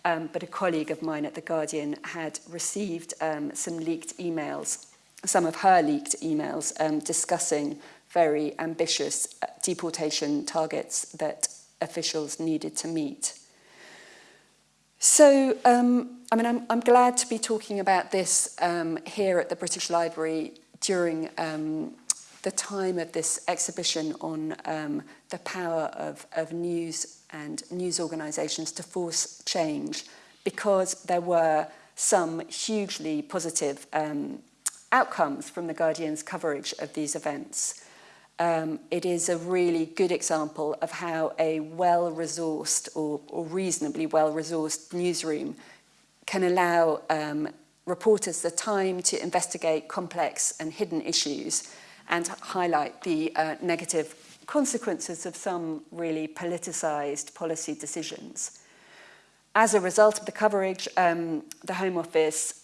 Um, but a colleague of mine at The Guardian had received um, some leaked emails, some of her leaked emails, um, discussing very ambitious uh, deportation targets that officials needed to meet. So, um, I mean, I'm, I'm glad to be talking about this um, here at the British Library during um, the time of this exhibition on um, the power of, of news and news organisations to force change because there were some hugely positive um, outcomes from the Guardian's coverage of these events. Um, it is a really good example of how a well-resourced or, or reasonably well-resourced newsroom can allow um, reporters the time to investigate complex and hidden issues and highlight the uh, negative consequences of some really politicised policy decisions. As a result of the coverage, um, the Home Office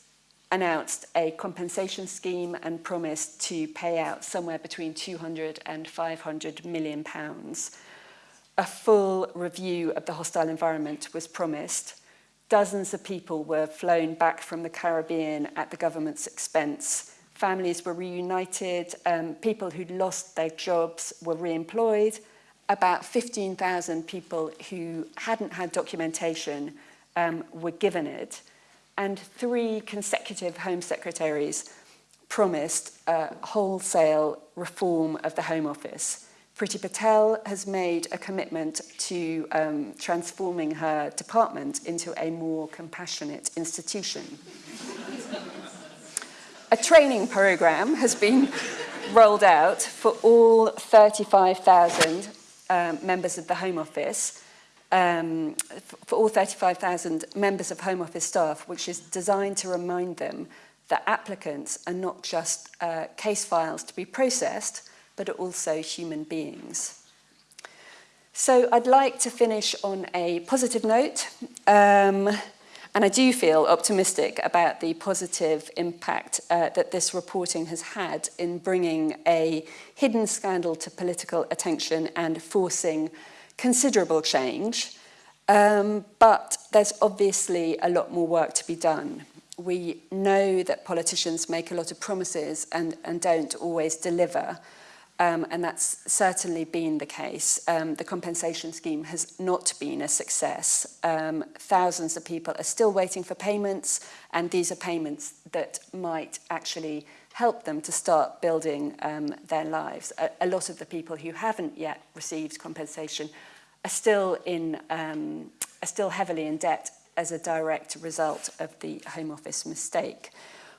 announced a compensation scheme and promised to pay out somewhere between 200 and 500 million pounds. A full review of the hostile environment was promised. Dozens of people were flown back from the Caribbean at the government's expense. Families were reunited, um, people who'd lost their jobs were re-employed. About 15,000 people who hadn't had documentation um, were given it and three consecutive Home Secretaries promised a wholesale reform of the Home Office. Priti Patel has made a commitment to um, transforming her department into a more compassionate institution. a training program has been rolled out for all 35,000 um, members of the Home Office um, for all 35,000 members of Home Office staff, which is designed to remind them that applicants are not just uh, case files to be processed, but are also human beings. So I'd like to finish on a positive note. Um, and I do feel optimistic about the positive impact uh, that this reporting has had in bringing a hidden scandal to political attention and forcing considerable change, um, but there's obviously a lot more work to be done. We know that politicians make a lot of promises and, and don't always deliver, um, and that's certainly been the case. Um, the compensation scheme has not been a success. Um, thousands of people are still waiting for payments, and these are payments that might actually help them to start building um, their lives. A, a lot of the people who haven't yet received compensation are still in um, are still heavily in debt as a direct result of the Home Office mistake.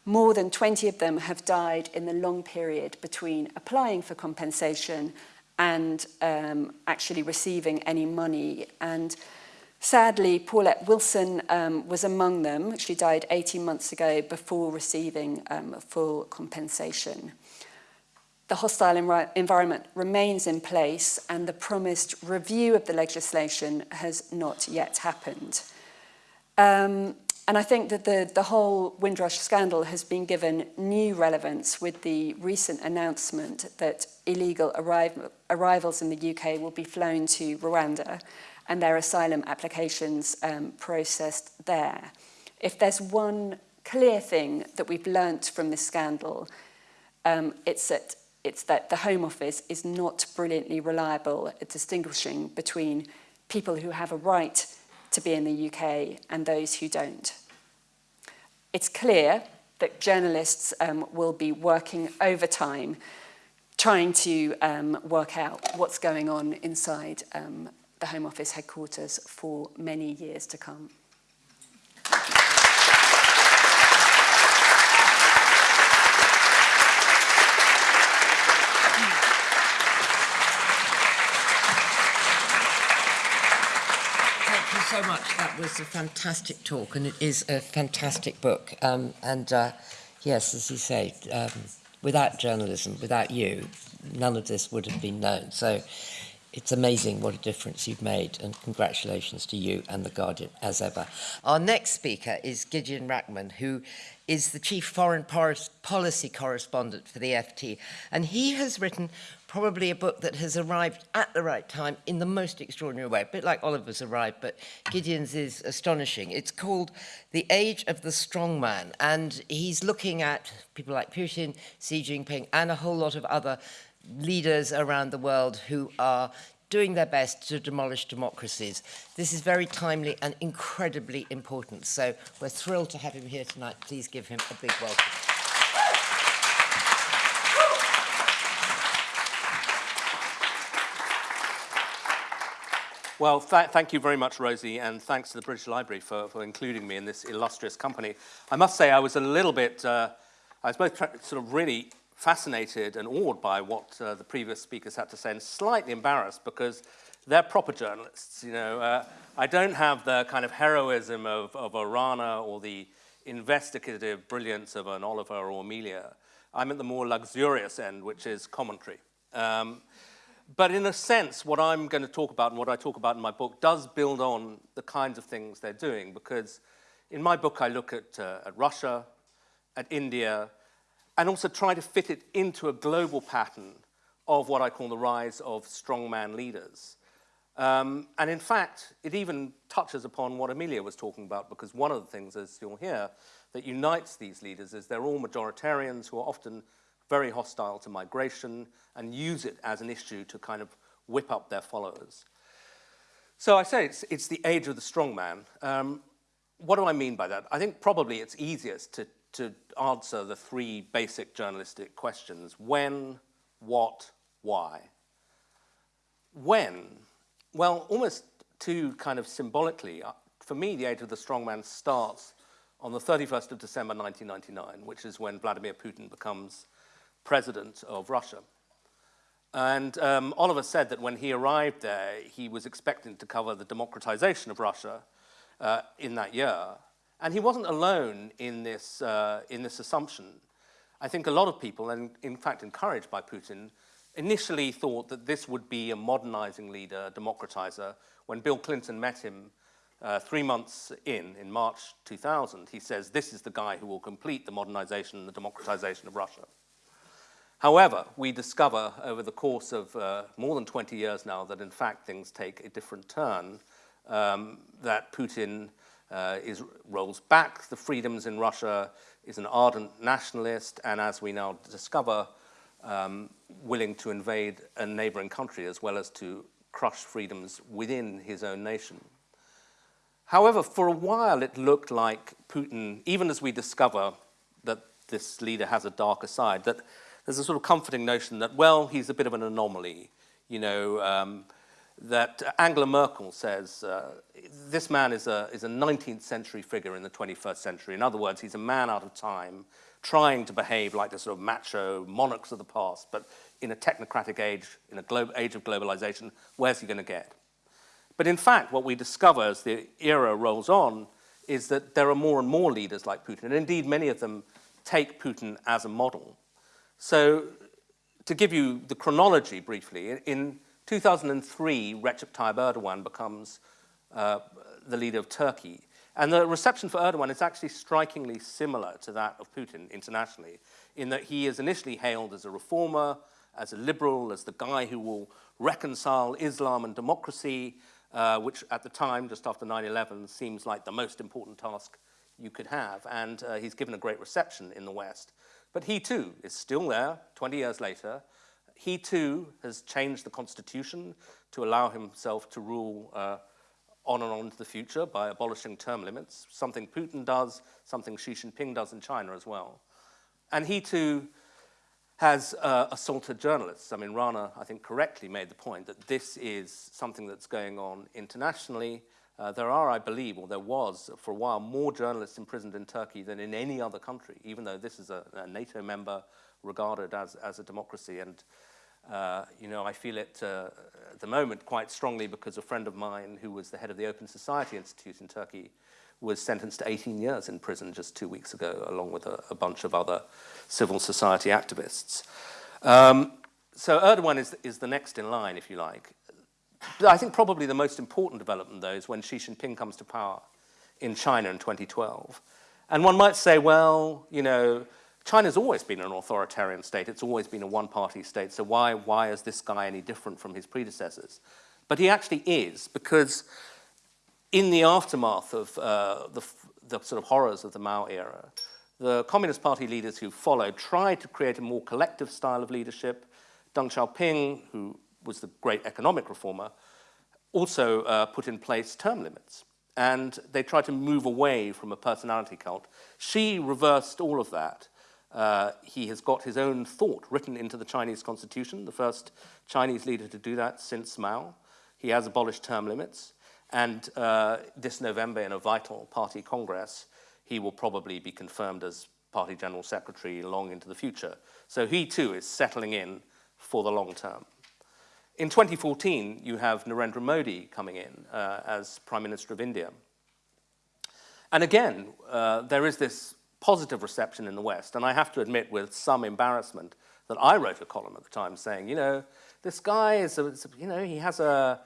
More than 20 of them have died in the long period between applying for compensation and um, actually receiving any money. And sadly, Paulette Wilson um, was among them. She died 18 months ago before receiving um, full compensation. The hostile env environment remains in place and the promised review of the legislation has not yet happened. Um, and I think that the, the whole Windrush scandal has been given new relevance with the recent announcement that illegal arrival, arrivals in the UK will be flown to Rwanda and their asylum applications um, processed there. If there's one clear thing that we've learnt from this scandal, um, it's that, it's that the Home Office is not brilliantly reliable at distinguishing between people who have a right to be in the UK and those who don't. It's clear that journalists um, will be working overtime trying to um, work out what's going on inside um, the Home Office headquarters for many years to come. So much. That was a fantastic talk, and it is a fantastic book. Um, and uh, yes, as you say, um, without journalism, without you, none of this would have been known. So It's amazing what a difference you've made, and congratulations to you and The Guardian, as ever. Our next speaker is Gideon Rachman, who is the Chief Foreign Policy Correspondent for the FT, and he has written probably a book that has arrived at the right time in the most extraordinary way, a bit like Oliver's arrived, but Gideon's is astonishing. It's called The Age of the Strongman, and he's looking at people like Putin, Xi Jinping, and a whole lot of other leaders around the world who are doing their best to demolish democracies. This is very timely and incredibly important. So we're thrilled to have him here tonight. Please give him a big welcome. Well, th thank you very much, Rosie, and thanks to the British Library for, for including me in this illustrious company. I must say I was a little bit, uh, I was both sort of really fascinated and awed by what uh, the previous speakers had to say and slightly embarrassed because they're proper journalists. You know, uh, I don't have the kind of heroism of, of a Rana or the investigative brilliance of an Oliver or Amelia. I'm at the more luxurious end, which is commentary. Um, but in a sense, what I'm going to talk about and what I talk about in my book does build on the kinds of things they're doing because in my book I look at, uh, at Russia, at India, and also try to fit it into a global pattern of what I call the rise of strongman leaders. Um, and in fact, it even touches upon what Amelia was talking about, because one of the things, as you'll hear, that unites these leaders is they're all majoritarians who are often very hostile to migration and use it as an issue to kind of whip up their followers. So I say it's, it's the age of the strongman. Um, what do I mean by that? I think probably it's easiest to to answer the three basic journalistic questions. When, what, why? When? Well, almost too kind of symbolically, uh, for me, the age of the strongman starts on the 31st of December 1999, which is when Vladimir Putin becomes president of Russia. And um, Oliver said that when he arrived there, he was expecting to cover the democratization of Russia uh, in that year. And he wasn't alone in this, uh, in this assumption. I think a lot of people, and in fact encouraged by Putin, initially thought that this would be a modernizing leader, a democratizer. When Bill Clinton met him uh, three months in, in March 2000, he says, this is the guy who will complete the modernization and the democratization of Russia. However, we discover over the course of uh, more than 20 years now that in fact things take a different turn, um, that Putin uh, is, rolls back the freedoms in Russia, is an ardent nationalist, and as we now discover, um, willing to invade a neighboring country as well as to crush freedoms within his own nation. However, for a while it looked like Putin, even as we discover that this leader has a darker side, that there's a sort of comforting notion that, well, he's a bit of an anomaly. You know, um, that Angela Merkel says uh, this man is a, is a 19th century figure in the 21st century. In other words, he's a man out of time, trying to behave like the sort of macho monarchs of the past, but in a technocratic age, in a age of globalization, where's he going to get? But in fact, what we discover as the era rolls on is that there are more and more leaders like Putin, and indeed many of them take Putin as a model. So to give you the chronology briefly, in 2003, Recep Tayyip Erdogan becomes uh, the leader of Turkey. And the reception for Erdogan is actually strikingly similar to that of Putin internationally, in that he is initially hailed as a reformer, as a liberal, as the guy who will reconcile Islam and democracy, uh, which at the time, just after 9-11, seems like the most important task you could have. And uh, he's given a great reception in the West. But he too is still there 20 years later, he too has changed the constitution to allow himself to rule uh, on and on into the future by abolishing term limits, something Putin does, something Xi Jinping does in China as well. And he too has uh, assaulted journalists. I mean, Rana, I think, correctly made the point that this is something that's going on internationally. Uh, there are, I believe, or there was for a while, more journalists imprisoned in Turkey than in any other country, even though this is a, a NATO member regarded as, as a democracy. And, uh, you know, I feel it uh, at the moment quite strongly because a friend of mine who was the head of the Open Society Institute in Turkey was sentenced to 18 years in prison just two weeks ago, along with a, a bunch of other civil society activists. Um, so Erdogan is, is the next in line, if you like. But I think probably the most important development, though, is when Xi Jinping comes to power in China in 2012. And one might say, well, you know, China's always been an authoritarian state. It's always been a one-party state. So why, why is this guy any different from his predecessors? But he actually is, because in the aftermath of uh, the, the sort of horrors of the Mao era, the Communist Party leaders who followed tried to create a more collective style of leadership. Deng Xiaoping, who was the great economic reformer, also uh, put in place term limits. And they tried to move away from a personality cult. Xi reversed all of that. Uh, he has got his own thought written into the Chinese constitution, the first Chinese leader to do that since Mao. He has abolished term limits. And uh, this November, in a vital party congress, he will probably be confirmed as party general secretary long into the future. So he too is settling in for the long term. In 2014, you have Narendra Modi coming in uh, as Prime Minister of India. And again, uh, there is this positive reception in the West, and I have to admit with some embarrassment that I wrote a column at the time saying, you know, this guy is, a, you know, he has a,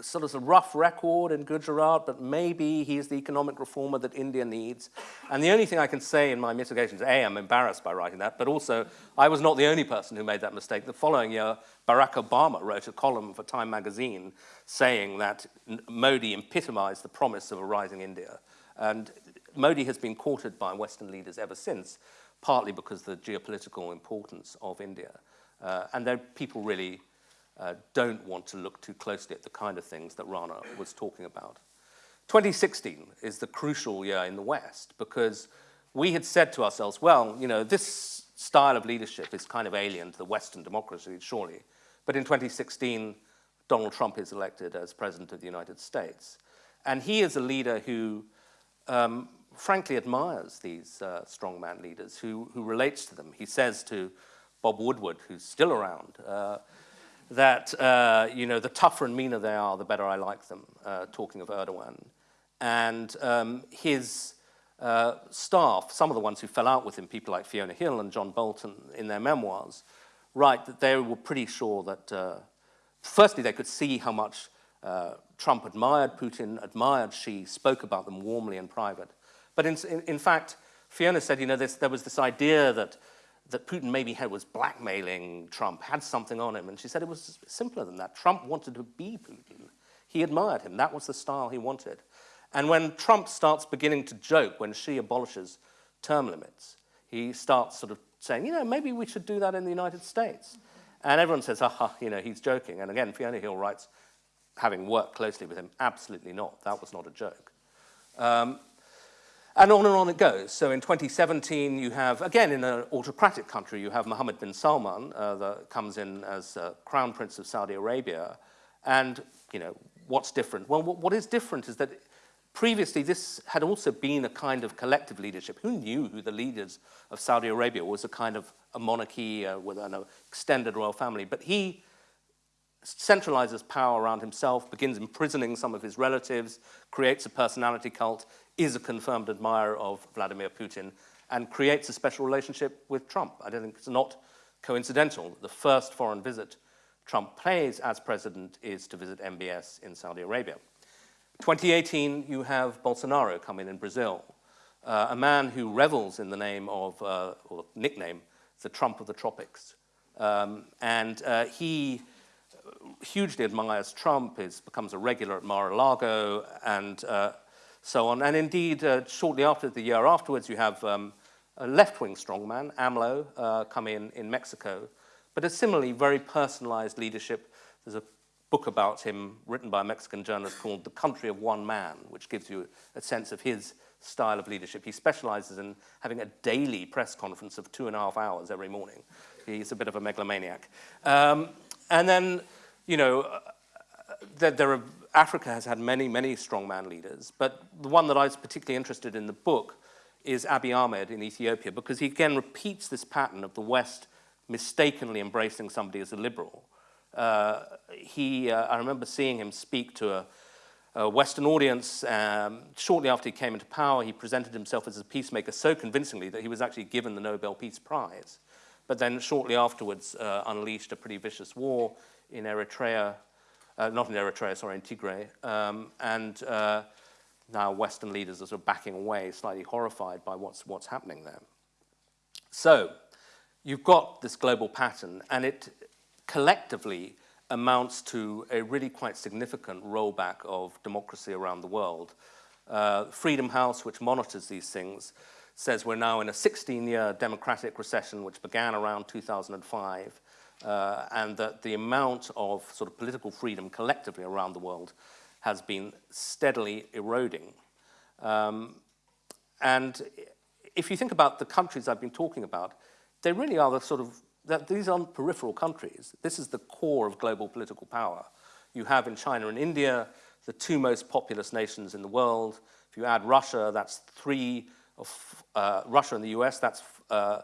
sort of a rough record in Gujarat, but maybe he's the economic reformer that India needs. And the only thing I can say in my mitigation is, A, I'm embarrassed by writing that, but also I was not the only person who made that mistake. The following year, Barack Obama wrote a column for Time magazine saying that Modi epitomized the promise of a rising India. And Modi has been courted by Western leaders ever since, partly because of the geopolitical importance of India. Uh, and people really uh, don't want to look too closely at the kind of things that Rana was talking about. 2016 is the crucial year in the West because we had said to ourselves, well, you know, this style of leadership is kind of alien to the Western democracy, surely. But in 2016, Donald Trump is elected as President of the United States. And he is a leader who um, frankly admires these uh, strongman leaders, who, who relates to them. He says to Bob Woodward, who's still around, uh, that, uh, you know, the tougher and meaner they are, the better I like them, uh, talking of Erdogan. And um, his uh, staff, some of the ones who fell out with him, people like Fiona Hill and John Bolton in their memoirs, write that they were pretty sure that, firstly, they could see how much Trump admired Putin, admired Xi, spoke about them warmly in private. But in, in, in fact, Fiona said, you know, this, there was this idea that that Putin maybe had was blackmailing Trump, had something on him. And Xi said it was simpler than that. Trump wanted to be Putin. He admired him. That was the style he wanted. And when Trump starts beginning to joke when she abolishes term limits, he starts sort of saying, you know, maybe we should do that in the United States. And everyone says, aha, you know, he's joking. And again, Fiona Hill writes, having worked closely with him, absolutely not. That was not a joke. Um, and on and on it goes. So in 2017, you have, again, in an autocratic country, you have Mohammed bin Salman uh, that comes in as uh, Crown Prince of Saudi Arabia. And, you know, what's different? Well, what is different is that previously this had also been a kind of collective leadership. Who knew who the leaders of Saudi Arabia was a kind of a monarchy uh, with an extended royal family. But he centralizes power around himself, begins imprisoning some of his relatives, creates a personality cult, is a confirmed admirer of Vladimir Putin and creates a special relationship with Trump. I don't think it's not coincidental. The first foreign visit Trump pays as president is to visit MBS in Saudi Arabia. 2018, you have Bolsonaro come in in Brazil, uh, a man who revels in the name of, uh, or nickname, the Trump of the tropics. Um, and uh, he hugely admires Trump, is, becomes a regular at Mar-a-Lago, and uh, so on. And indeed, uh, shortly after the year afterwards, you have um, a left-wing strongman, AMLO, uh, come in in Mexico, but a similarly very personalized leadership. There's a book about him written by a Mexican journalist called The Country of One Man, which gives you a sense of his style of leadership. He specializes in having a daily press conference of two and a half hours every morning. He's a bit of a megalomaniac. Um, and then, you know, uh, there, there are Africa has had many, many strongman leaders, but the one that I was particularly interested in the book is Abiy Ahmed in Ethiopia, because he again repeats this pattern of the West mistakenly embracing somebody as a liberal. Uh, he, uh, I remember seeing him speak to a, a Western audience. Um, shortly after he came into power, he presented himself as a peacemaker so convincingly that he was actually given the Nobel Peace Prize. But then shortly afterwards uh, unleashed a pretty vicious war in Eritrea, uh, not in Eritrea, sorry, in Tigray. Um, and uh, now Western leaders are sort of backing away, slightly horrified by what's, what's happening there. So you've got this global pattern, and it collectively amounts to a really quite significant rollback of democracy around the world. Uh, Freedom House, which monitors these things, says we're now in a 16-year democratic recession which began around 2005, uh, and that the amount of sort of political freedom collectively around the world has been steadily eroding. Um, and if you think about the countries I've been talking about, they really are the sort of, that these aren't peripheral countries. This is the core of global political power. You have in China and India the two most populous nations in the world. If you add Russia, that's three of, uh, Russia and the US, that's uh,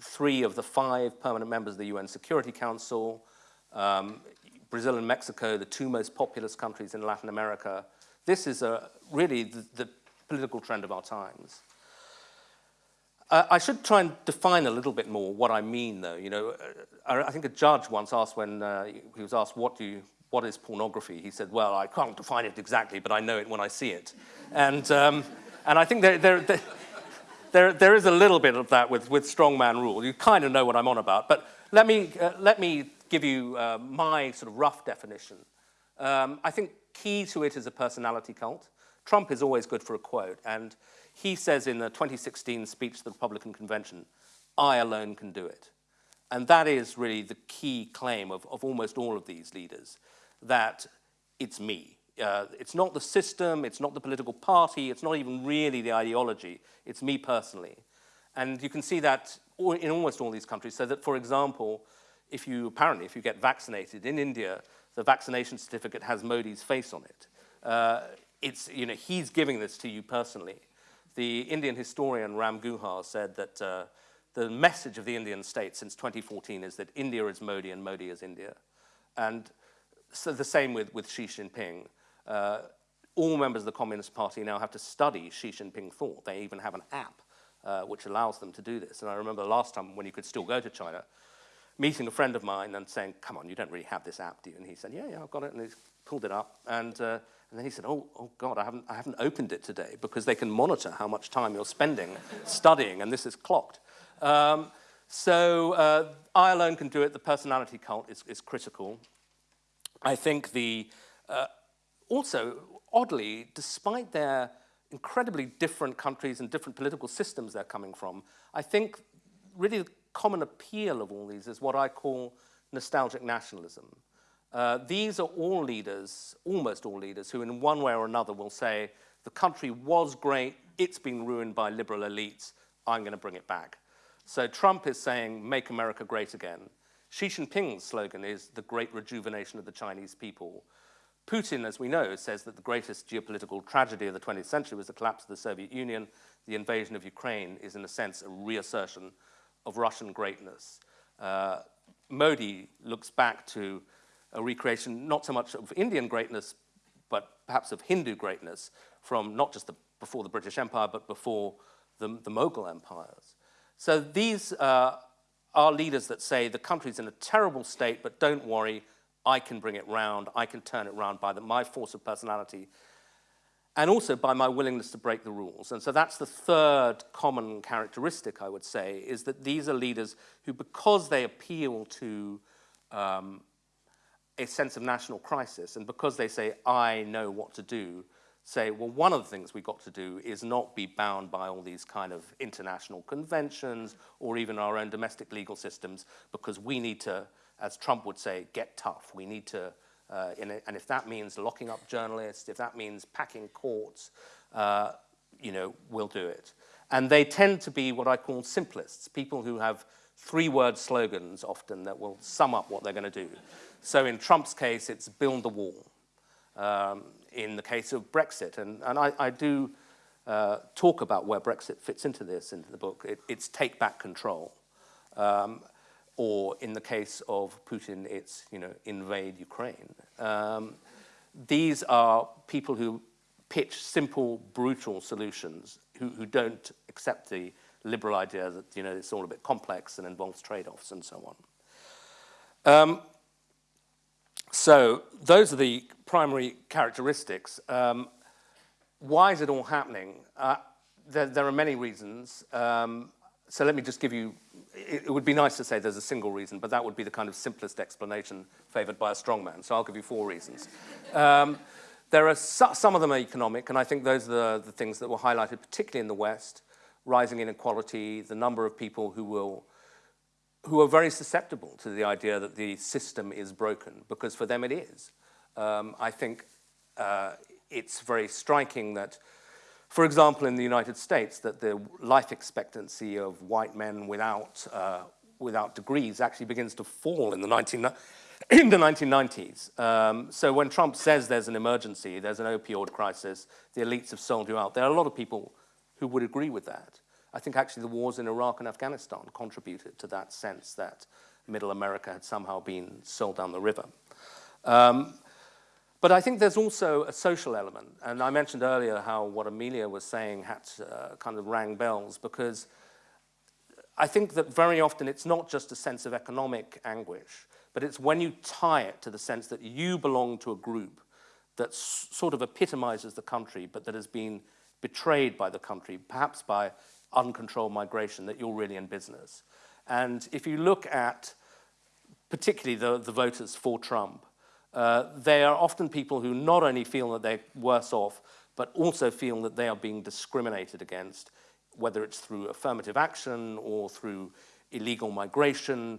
three of the five permanent members of the UN Security Council. Um, Brazil and Mexico, the two most populous countries in Latin America. This is a, really the, the political trend of our times. Uh, I should try and define a little bit more what I mean, though. You know, uh, I think a judge once asked when uh, he was asked, what, do you, what is pornography? He said, well, I can't define it exactly, but I know it when I see it. And, um, and I think there, there, there, there, there is a little bit of that with, with strongman rule. You kind of know what I'm on about. But let me, uh, let me give you uh, my sort of rough definition. Um, I think key to it is a personality cult. Trump is always good for a quote, and he says in the 2016 speech to the Republican convention, I alone can do it. And that is really the key claim of, of almost all of these leaders, that it's me. Uh, it's not the system, it's not the political party, it's not even really the ideology, it's me personally. And you can see that in almost all these countries, so that, for example, if you, apparently, if you get vaccinated in India, the vaccination certificate has Modi's face on it. Uh, it's, you know, he's giving this to you personally. The Indian historian Ram Guha said that uh, the message of the Indian state since 2014 is that India is Modi and Modi is India. And so the same with, with Xi Jinping. Uh, all members of the Communist Party now have to study Xi Jinping thought. They even have an app uh, which allows them to do this. And I remember the last time when you could still go to China, meeting a friend of mine and saying, come on, you don't really have this app, do you? And he said, yeah, yeah, I've got it. And he pulled it up. And, uh, and then he said, oh, oh God, I haven't, I haven't opened it today because they can monitor how much time you're spending studying, and this is clocked. Um, so uh, I alone can do it. The personality cult is, is critical. I think the, uh, also, oddly, despite their incredibly different countries and different political systems they're coming from, I think really the common appeal of all these is what I call nostalgic nationalism. Uh, these are all leaders, almost all leaders, who in one way or another will say, the country was great, it's been ruined by liberal elites, I'm going to bring it back. So Trump is saying, make America great again. Xi Jinping's slogan is the great rejuvenation of the Chinese people. Putin, as we know, says that the greatest geopolitical tragedy of the 20th century was the collapse of the Soviet Union. The invasion of Ukraine is, in a sense, a reassertion of Russian greatness. Uh, Modi looks back to a recreation not so much of Indian greatness, but perhaps of Hindu greatness from not just the, before the British Empire, but before the, the Mughal empires. So these uh, are leaders that say the country's in a terrible state, but don't worry, I can bring it round, I can turn it round by the, my force of personality and also by my willingness to break the rules. And so that's the third common characteristic, I would say, is that these are leaders who, because they appeal to um, a sense of national crisis, and because they say, I know what to do, say, well, one of the things we've got to do is not be bound by all these kind of international conventions or even our own domestic legal systems, because we need to, as Trump would say, get tough. We need to uh, a, and if that means locking up journalists, if that means packing courts, uh, you know, we'll do it. And they tend to be what I call simplists, people who have three-word slogans often that will sum up what they're going to do. So in Trump's case, it's build the wall. Um, in the case of Brexit, and, and I, I do uh, talk about where Brexit fits into this, into the book, it, it's take back control. Um, or in the case of Putin, it's, you know, invade Ukraine. Um, these are people who pitch simple, brutal solutions, who, who don't accept the liberal idea that, you know, it's all a bit complex and involves trade-offs and so on. Um, so those are the primary characteristics. Um, why is it all happening? Uh, there, there are many reasons. Um, so let me just give you, it, it would be nice to say there's a single reason, but that would be the kind of simplest explanation favored by a strongman. So I'll give you four reasons. Um, there are so, some of them are economic, and I think those are the, the things that were highlighted, particularly in the West, rising inequality, the number of people who will who are very susceptible to the idea that the system is broken, because for them it is. Um, I think uh, it's very striking that, for example, in the United States, that the life expectancy of white men without, uh, without degrees actually begins to fall in the, 19, [CLEARS THROAT] in the 1990s. Um, so when Trump says there's an emergency, there's an opioid crisis, the elites have sold you out, there are a lot of people who would agree with that. I think actually the wars in Iraq and Afghanistan contributed to that sense that middle America had somehow been sold down the river. Um, but I think there's also a social element. And I mentioned earlier how what Amelia was saying had uh, kind of rang bells because I think that very often it's not just a sense of economic anguish, but it's when you tie it to the sense that you belong to a group that sort of epitomizes the country, but that has been betrayed by the country, perhaps by uncontrolled migration, that you're really in business. And if you look at particularly the, the voters for Trump, uh, they are often people who not only feel that they're worse off, but also feel that they are being discriminated against, whether it's through affirmative action or through illegal migration.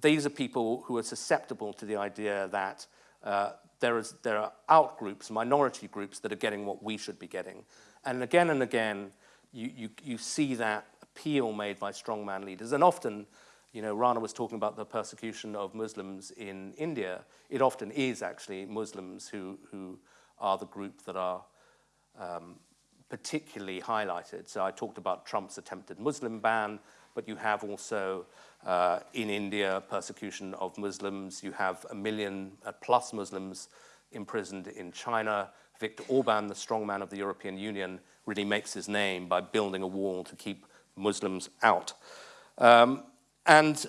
These are people who are susceptible to the idea that uh, there, is, there are out groups, minority groups, that are getting what we should be getting. And again and again, you, you, you see that appeal made by strongman leaders. And often, you know, Rana was talking about the persecution of Muslims in India. It often is actually Muslims who, who are the group that are um, particularly highlighted. So I talked about Trump's attempted Muslim ban, but you have also uh, in India persecution of Muslims. You have a million uh, plus Muslims imprisoned in China. Viktor Orban, the strongman of the European Union, really makes his name by building a wall to keep Muslims out. Um, and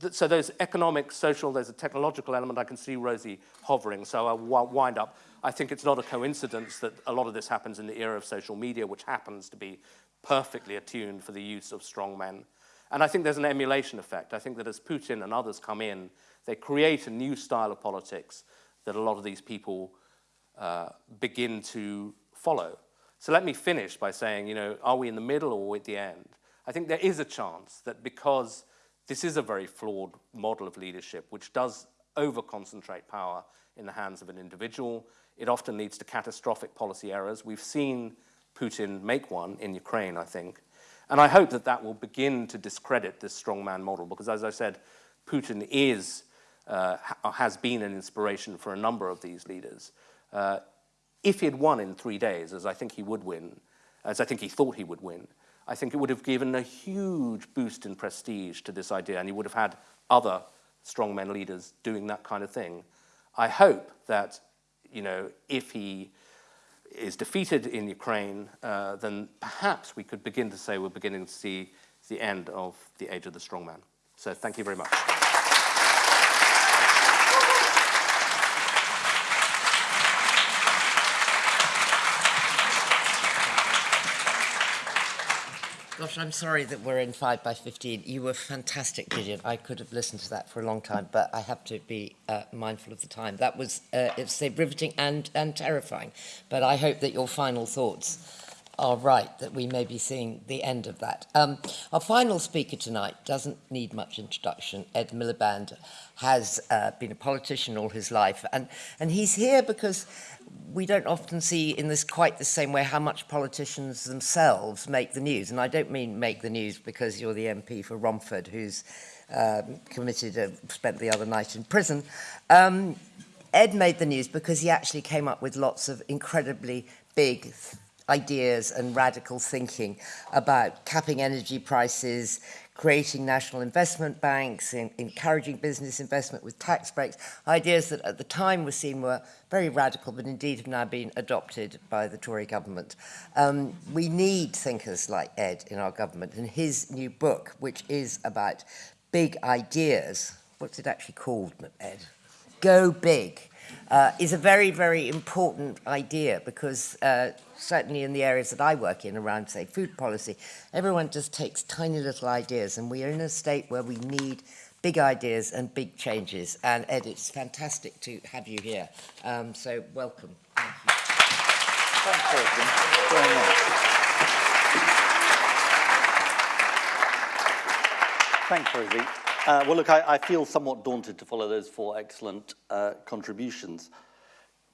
th so there's economic, social, there's a technological element. I can see Rosie hovering, so I'll wind up. I think it's not a coincidence that a lot of this happens in the era of social media, which happens to be perfectly attuned for the use of strong men. And I think there's an emulation effect. I think that as Putin and others come in, they create a new style of politics that a lot of these people uh, begin to follow. So let me finish by saying, you know, are we in the middle or at the end? I think there is a chance that because this is a very flawed model of leadership, which does over-concentrate power in the hands of an individual. It often leads to catastrophic policy errors. We've seen Putin make one in Ukraine, I think. And I hope that that will begin to discredit this strongman model, because as I said, Putin is, uh, has been an inspiration for a number of these leaders. Uh, if he had won in three days, as I think he would win, as I think he thought he would win, I think it would have given a huge boost in prestige to this idea, and you would have had other strongmen leaders doing that kind of thing. I hope that, you know, if he is defeated in Ukraine, uh, then perhaps we could begin to say we're beginning to see the end of the age of the strongman. So thank you very much. Gosh, I'm sorry that we're in 5 by 15. You were fantastic, Gideon. I could have listened to that for a long time, but I have to be uh, mindful of the time. That was, uh, it's say, riveting and, and terrifying. But I hope that your final thoughts are right, that we may be seeing the end of that. Um, our final speaker tonight doesn't need much introduction. Ed Miliband has uh, been a politician all his life, and, and he's here because we don't often see in this quite the same way how much politicians themselves make the news. And I don't mean make the news because you're the MP for Romford, who's um, committed, uh, spent the other night in prison. Um, Ed made the news because he actually came up with lots of incredibly big ideas and radical thinking about capping energy prices, creating national investment banks, in, encouraging business investment with tax breaks, ideas that at the time were seen were very radical, but indeed have now been adopted by the Tory government. Um, we need thinkers like Ed in our government, and his new book, which is about big ideas, what's it actually called, Ed? Go Big uh, is a very, very important idea because uh, certainly in the areas that I work in around, say, food policy, everyone just takes tiny little ideas and we are in a state where we need big ideas and big changes. And Ed, it's fantastic to have you here. Um, so welcome. Thank you. Thanks, Rosie, very much. Thanks, Rosie. Uh, well, look, I, I feel somewhat daunted to follow those four excellent uh, contributions.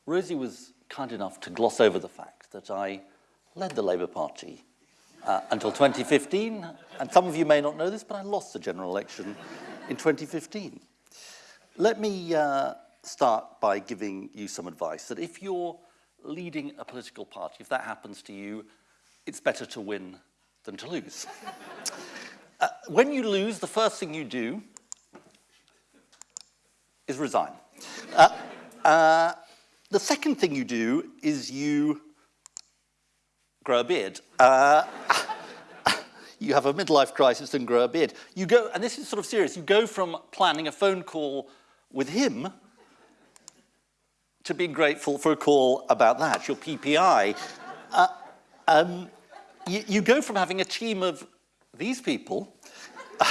Rosie was kind enough to gloss over the fact that I led the Labour Party uh, until 2015, and some of you may not know this, but I lost the general election in 2015. Let me uh, start by giving you some advice that if you're leading a political party, if that happens to you, it's better to win than to lose. [LAUGHS] Uh, when you lose, the first thing you do is resign. Uh, uh, the second thing you do is you grow a beard. Uh, you have a midlife crisis and grow a beard. You go, and this is sort of serious, you go from planning a phone call with him to being grateful for a call about that, your PPI. Uh, um, you, you go from having a team of these people [LAUGHS]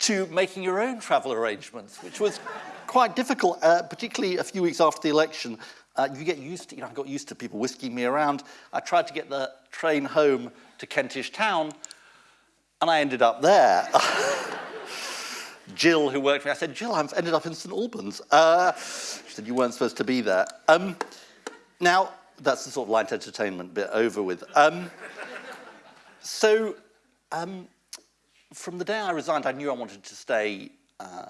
to making your own travel arrangements, which was quite difficult, uh, particularly a few weeks after the election. Uh, you get used to, you know, I got used to people whisking me around. I tried to get the train home to Kentish Town, and I ended up there. [LAUGHS] Jill, who worked for me, I said, Jill, I've ended up in St Albans. Uh, she said, you weren't supposed to be there. Um, now, that's the sort of light entertainment bit over with. Um, so, Um, from the day I resigned, I knew I wanted to stay uh,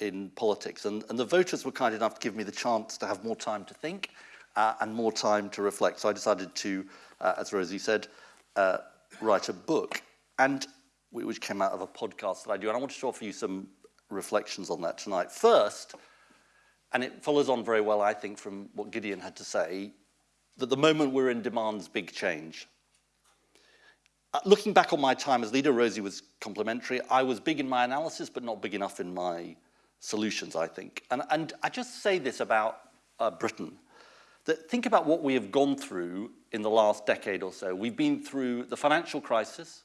in politics, and, and the voters were kind enough to give me the chance to have more time to think uh, and more time to reflect. So I decided to, uh, as Rosie said, uh, write a book, and which came out of a podcast that I do, and I wanted to offer you some reflections on that tonight. First, and it follows on very well, I think, from what Gideon had to say, that the moment we're in demands big change. Uh, looking back on my time as leader, Rosie was complimentary. I was big in my analysis, but not big enough in my solutions, I think. And, and I just say this about uh, Britain, that think about what we have gone through in the last decade or so. We've been through the financial crisis,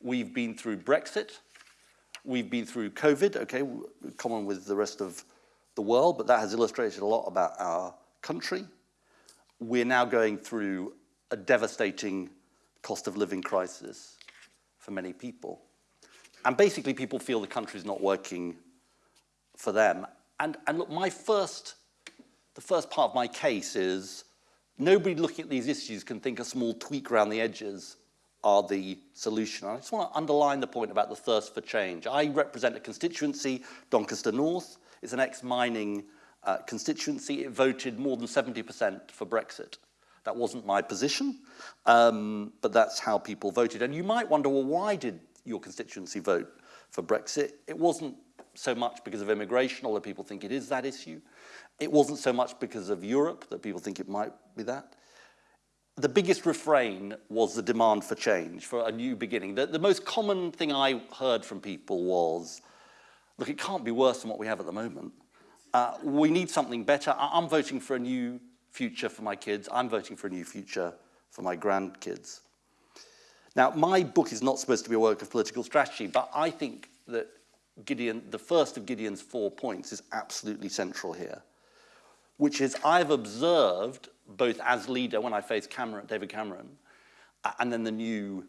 we've been through Brexit, we've been through COVID, okay, common with the rest of the world, but that has illustrated a lot about our country. We're now going through a devastating cost of living crisis for many people. And basically people feel the country's not working for them. And, and look, my first, the first part of my case is nobody looking at these issues can think a small tweak around the edges are the solution. And I just want to underline the point about the thirst for change. I represent a constituency, Doncaster North. It's an ex-mining uh, constituency. It voted more than 70% for Brexit. That wasn't my position, um, but that's how people voted. And you might wonder, well, why did your constituency vote for Brexit? It wasn't so much because of immigration, although people think it is that issue. It wasn't so much because of Europe that people think it might be that. The biggest refrain was the demand for change, for a new beginning. The, the most common thing I heard from people was, look, it can't be worse than what we have at the moment. Uh, we need something better. I I'm voting for a new future for my kids. I'm voting for a new future for my grandkids. Now, my book is not supposed to be a work of political strategy, but I think that Gideon, the first of Gideon's four points is absolutely central here, which is I've observed both as leader when I faced Cameron, David Cameron, and then the new,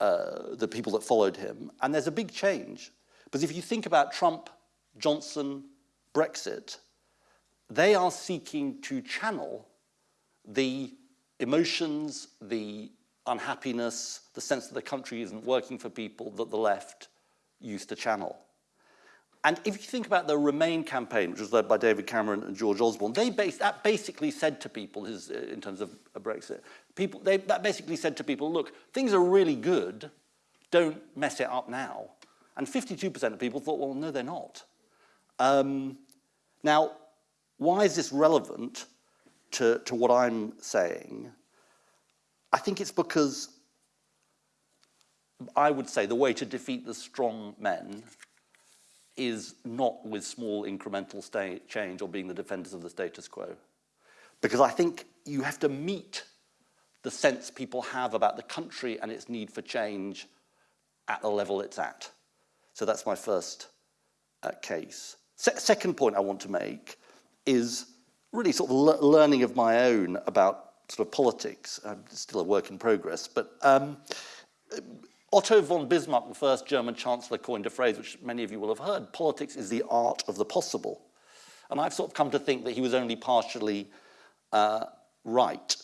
uh, the people that followed him, and there's a big change. Because if you think about Trump, Johnson, Brexit, they are seeking to channel the emotions, the unhappiness, the sense that the country isn't working for people that the left used to channel. And if you think about the Remain campaign, which was led by David Cameron and George Osborne, they that basically said to people, his, uh, in terms of a Brexit, people, they, that basically said to people, look, things are really good, don't mess it up now. And 52% of people thought, well, no, they're not. Um, now, why is this relevant to, to what I'm saying? I think it's because I would say the way to defeat the strong men is not with small incremental change or being the defenders of the status quo. Because I think you have to meet the sense people have about the country and its need for change at the level it's at. So that's my first uh, case. Se second point I want to make is really sort of le learning of my own about sort of politics. I'm still a work in progress, but um, Otto von Bismarck, the first German chancellor, coined a phrase which many of you will have heard, politics is the art of the possible. And I've sort of come to think that he was only partially uh, right,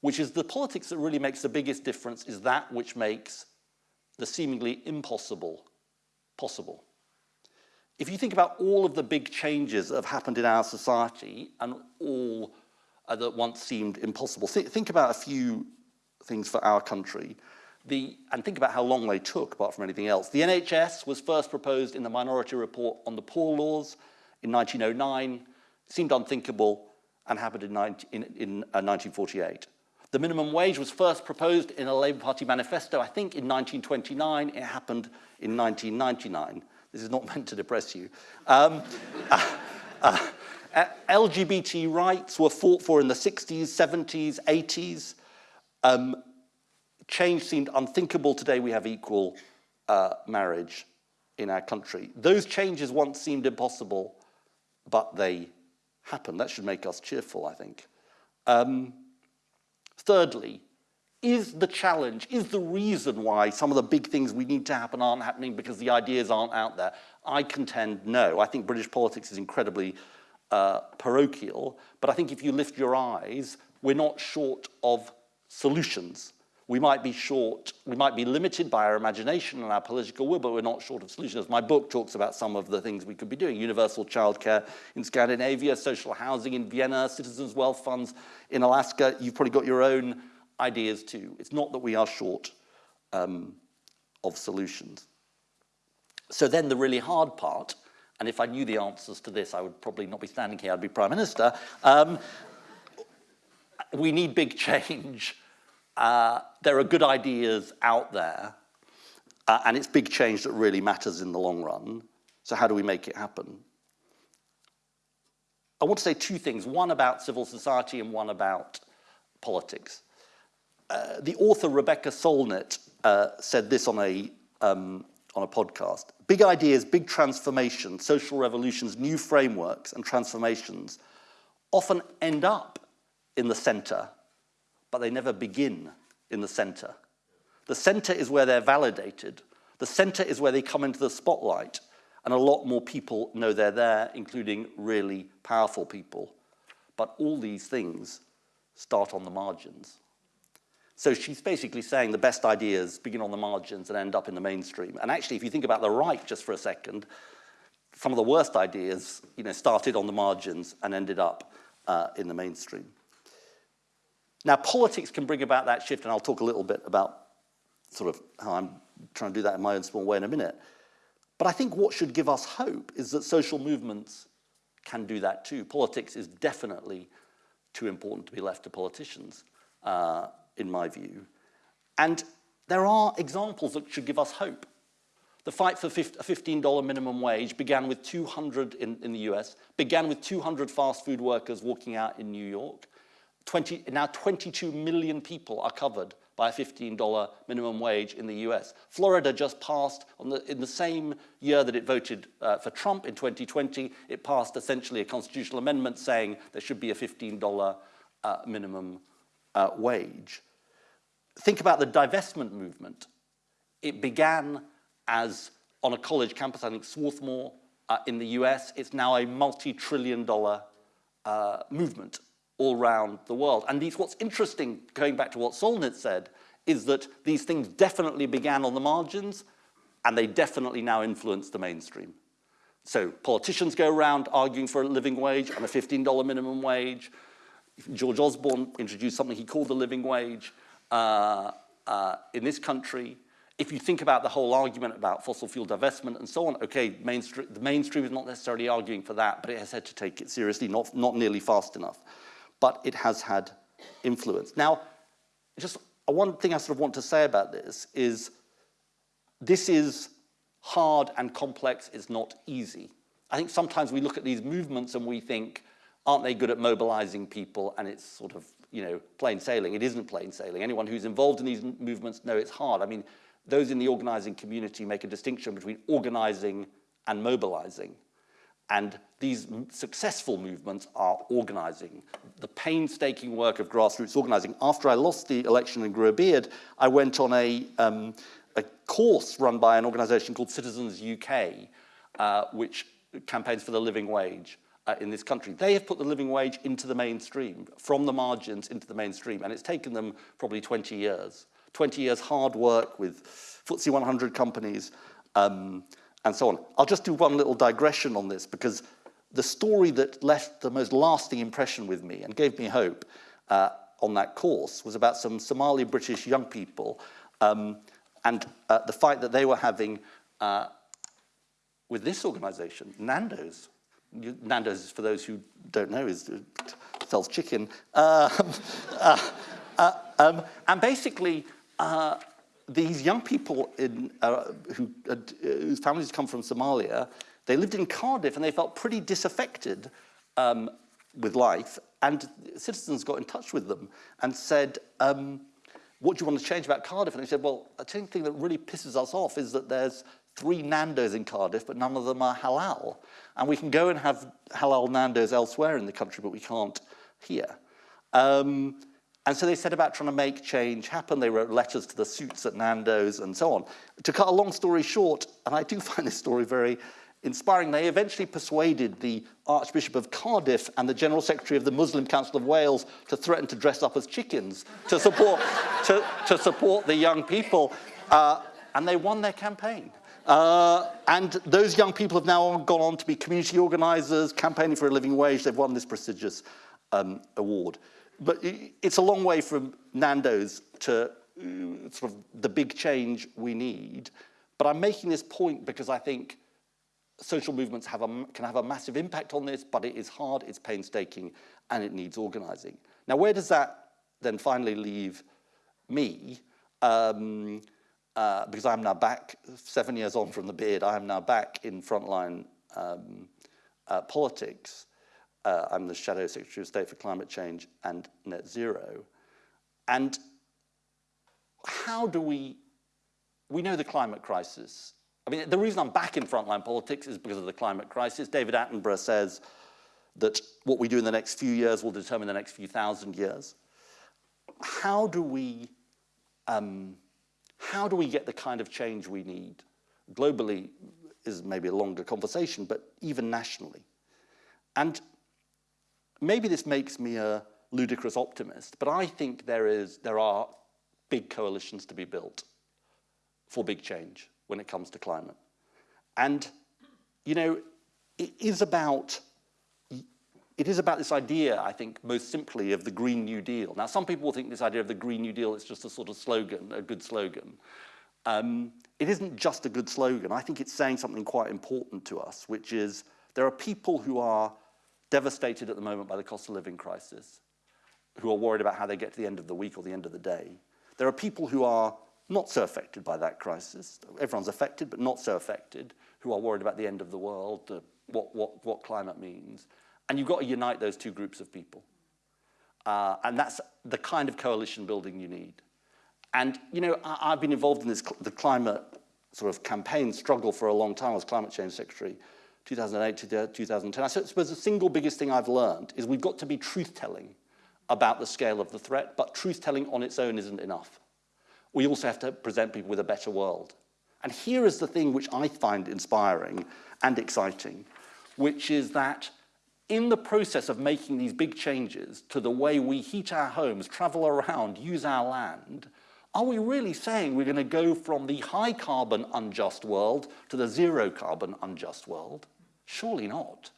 which is the politics that really makes the biggest difference is that which makes the seemingly impossible possible. If you think about all of the big changes that have happened in our society and all uh, that once seemed impossible, th think about a few things for our country. The, and think about how long they took, apart from anything else. The NHS was first proposed in the Minority Report on the Poor Laws in 1909, seemed unthinkable, and happened in, 19, in, in uh, 1948. The minimum wage was first proposed in a Labour Party manifesto, I think, in 1929. It happened in 1999. This is not [LAUGHS] meant to depress you. Um, uh, uh, LGBT rights were fought for in the 60s, 70s, 80s. Um, change seemed unthinkable. Today we have equal uh, marriage in our country. Those changes once seemed impossible, but they happened. That should make us cheerful, I think. Um, thirdly, is the challenge, is the reason why some of the big things we need to happen aren't happening because the ideas aren't out there? I contend no. I think British politics is incredibly uh, parochial, but I think if you lift your eyes, we're not short of solutions. We might be short, we might be limited by our imagination and our political will, but we're not short of solutions. My book talks about some of the things we could be doing. Universal childcare in Scandinavia, social housing in Vienna, citizens' wealth funds in Alaska. You've probably got your own ideas too. It's not that we are short um, of solutions. So then the really hard part, and if I knew the answers to this, I would probably not be standing here, I'd be Prime Minister. Um, [LAUGHS] we need big change uh, there are good ideas out there, uh, and it's big change that really matters in the long run. So how do we make it happen? I want to say two things, one about civil society and one about politics. Uh, the author Rebecca Solnit uh, said this on a, um, on a podcast. Big ideas, big transformations, social revolutions, new frameworks and transformations often end up in the center but they never begin in the center. The center is where they're validated. The center is where they come into the spotlight, and a lot more people know they're there, including really powerful people. But all these things start on the margins. So she's basically saying the best ideas begin on the margins and end up in the mainstream. And actually, if you think about the right just for a second, some of the worst ideas you know, started on the margins and ended up uh, in the mainstream. Now, politics can bring about that shift, and I'll talk a little bit about sort of how I'm trying to do that in my own small way in a minute. But I think what should give us hope is that social movements can do that too. Politics is definitely too important to be left to politicians, uh, in my view. And there are examples that should give us hope. The fight for a $15 minimum wage began with 200 in, in the US, began with 200 fast food workers walking out in New York. 20, now 22 million people are covered by a $15 minimum wage in the US. Florida just passed, the, in the same year that it voted uh, for Trump in 2020, it passed essentially a constitutional amendment saying there should be a $15 uh, minimum uh, wage. Think about the divestment movement. It began as on a college campus, I think Swarthmore uh, in the US. It's now a multi-trillion dollar uh, movement all around the world. And these, what's interesting, going back to what Solnit said, is that these things definitely began on the margins and they definitely now influence the mainstream. So politicians go around arguing for a living wage and a $15 minimum wage. George Osborne introduced something he called the living wage uh, uh, in this country. If you think about the whole argument about fossil fuel divestment and so on, okay, mainstream, the mainstream is not necessarily arguing for that, but it has had to take it seriously, not, not nearly fast enough but it has had influence. Now, just one thing I sort of want to say about this is this is hard and complex it's not easy. I think sometimes we look at these movements and we think, aren't they good at mobilizing people? And it's sort of, you know, plain sailing. It isn't plain sailing. Anyone who's involved in these movements know it's hard. I mean, those in the organizing community make a distinction between organizing and mobilizing. And these successful movements are organizing. The painstaking work of grassroots organizing. After I lost the election and grew a beard, I went on a, um, a course run by an organization called Citizens UK, uh, which campaigns for the living wage uh, in this country. They have put the living wage into the mainstream, from the margins into the mainstream, and it's taken them probably 20 years. 20 years hard work with FTSE 100 companies, um, and so on. I'll just do one little digression on this because the story that left the most lasting impression with me and gave me hope uh, on that course was about some Somali British young people um, and uh, the fight that they were having uh, with this organization, Nando's. Nando's, for those who don't know, is, uh, sells chicken. Um, [LAUGHS] uh, uh, um, and basically, uh, these young people in, uh, who, whose families come from Somalia, they lived in Cardiff and they felt pretty disaffected um, with life. And citizens got in touch with them and said, um, what do you want to change about Cardiff? And they said, well, the thing that really pisses us off is that there's three Nando's in Cardiff, but none of them are halal. And we can go and have halal Nando's elsewhere in the country, but we can't here. Um, and so they set about trying to make change happen. They wrote letters to the suits at Nando's and so on. To cut a long story short, and I do [LAUGHS] find this story very inspiring, they eventually persuaded the Archbishop of Cardiff and the General Secretary of the Muslim Council of Wales to threaten to dress up as chickens to support, [LAUGHS] to, to support the young people. Uh, and they won their campaign. Uh, and those young people have now gone on to be community organizers, campaigning for a living wage. They've won this prestigious um, award but it's a long way from Nando's to uh, sort of the big change we need. But I'm making this point because I think social movements have a, can have a massive impact on this, but it is hard, it's painstaking, and it needs organizing. Now, where does that then finally leave me? Um, uh, because I'm now back, seven years on from the beard, I am now back in frontline um, uh, politics. Uh, I'm the Shadow Secretary of State for Climate Change and Net Zero. And how do we, we know the climate crisis. I mean, the reason I'm back in frontline politics is because of the climate crisis. David Attenborough says that what we do in the next few years will determine the next few thousand years. How do we, um, how do we get the kind of change we need? Globally is maybe a longer conversation, but even nationally. And maybe this makes me a ludicrous optimist, but I think there, is, there are big coalitions to be built for big change when it comes to climate. And, you know, it is about it is about this idea, I think, most simply of the Green New Deal. Now, some people will think this idea of the Green New Deal is just a sort of slogan, a good slogan. Um, it isn't just a good slogan. I think it's saying something quite important to us, which is there are people who are devastated at the moment by the cost of living crisis, who are worried about how they get to the end of the week or the end of the day. There are people who are not so affected by that crisis. Everyone's affected, but not so affected, who are worried about the end of the world, uh, what, what, what climate means. And you've got to unite those two groups of people. Uh, and that's the kind of coalition building you need. And, you know, I, have been involved in this, the climate sort of campaign struggle for a long time as climate change secretary. 2008 to 2010. I suppose the single biggest thing I've learned is we've got to be truth-telling about the scale of the threat, but truth-telling on its own isn't enough. We also have to present people with a better world. And here is the thing which I find inspiring and exciting, which is that in the process of making these big changes to the way we heat our homes, travel around, use our land, are we really saying we're going to go from the high carbon unjust world to the zero carbon unjust world? Surely not.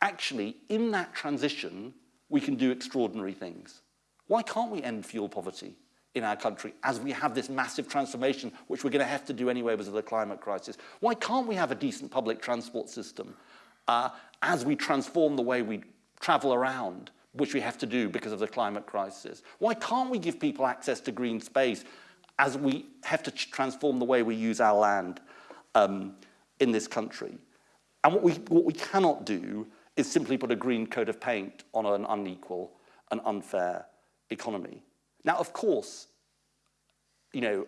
Actually, in that transition, we can do extraordinary things. Why can't we end fuel poverty in our country as we have this massive transformation, which we're going to have to do anyway because of the climate crisis? Why can't we have a decent public transport system uh, as we transform the way we travel around, which we have to do because of the climate crisis? Why can't we give people access to green space as we have to transform the way we use our land um, in this country? And what we, what we cannot do is simply put a green coat of paint on an unequal and unfair economy. Now, of course, you know,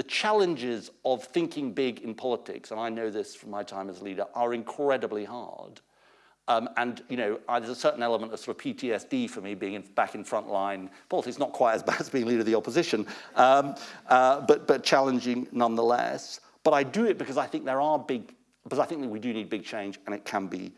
the challenges of thinking big in politics, and I know this from my time as a leader, are incredibly hard. Um, and, you know, uh, there's a certain element of sort of PTSD for me being in, back in frontline politics, not quite as [LAUGHS] bad as being leader of the opposition, um, uh, but, but challenging nonetheless. But I do it because I think there are big, because I think that we do need big change and it can be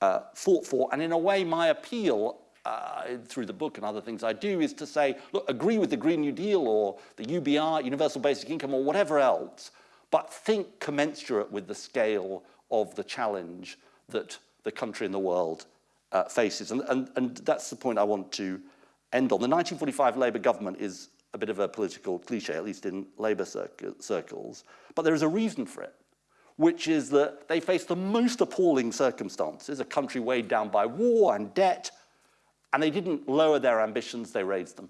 uh, fought for. And in a way, my appeal uh, through the book and other things I do is to say, look, agree with the Green New Deal or the UBI, Universal Basic Income or whatever else, but think commensurate with the scale of the challenge that the country and the world uh, faces. And, and, and that's the point I want to end on. The 1945 Labour government is a bit of a political cliche, at least in Labour circles, but there is a reason for it which is that they faced the most appalling circumstances, a country weighed down by war and debt, and they didn't lower their ambitions, they raised them.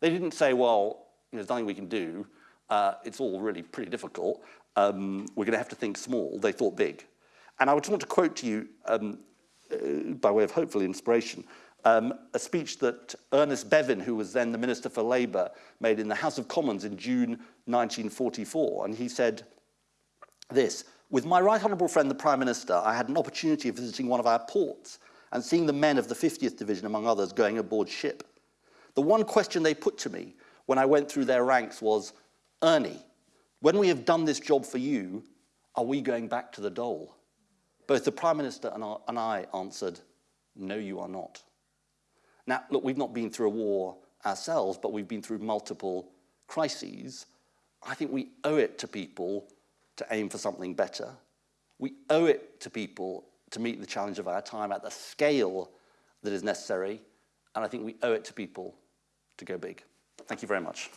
They didn't say, well, there's nothing we can do, uh, it's all really pretty difficult, um, we're gonna have to think small. They thought big. And I would want to quote to you, um, uh, by way of hopefully inspiration, um, a speech that Ernest Bevin, who was then the Minister for Labour, made in the House of Commons in June 1944. And he said, this. With my right honourable friend, the Prime Minister, I had an opportunity of visiting one of our ports and seeing the men of the 50th Division, among others, going aboard ship. The one question they put to me when I went through their ranks was, Ernie, when we have done this job for you, are we going back to the dole? Both the Prime Minister and I, and I answered, no, you are not. Now, look, we've not been through a war ourselves, but we've been through multiple crises. I think we owe it to people to aim for something better. We owe it to people to meet the challenge of our time at the scale that is necessary. And I think we owe it to people to go big. Thank you very much.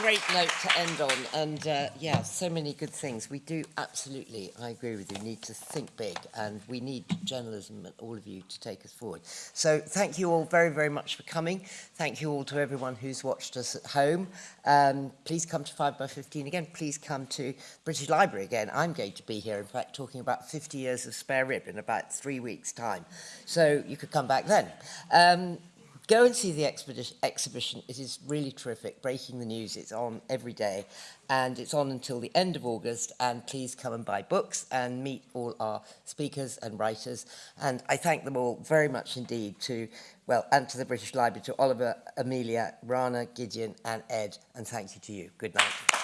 great note to end on. And uh, yeah, so many good things. We do absolutely, I agree with you, need to think big. And we need journalism and all of you to take us forward. So thank you all very, very much for coming. Thank you all to everyone who's watched us at home. Um, please come to 5 by 15 again. Please come to British Library again. I'm going to be here, in fact, talking about 50 years of spare rib in about three weeks' time. So you could come back then. Um, Go and see the exhibition. It is really terrific. Breaking the news. It's on every day and it's on until the end of August. And please come and buy books and meet all our speakers and writers. And I thank them all very much indeed to, well, and to the British Library, to Oliver, Amelia, Rana, Gideon and Ed. And thank you to you. Good night.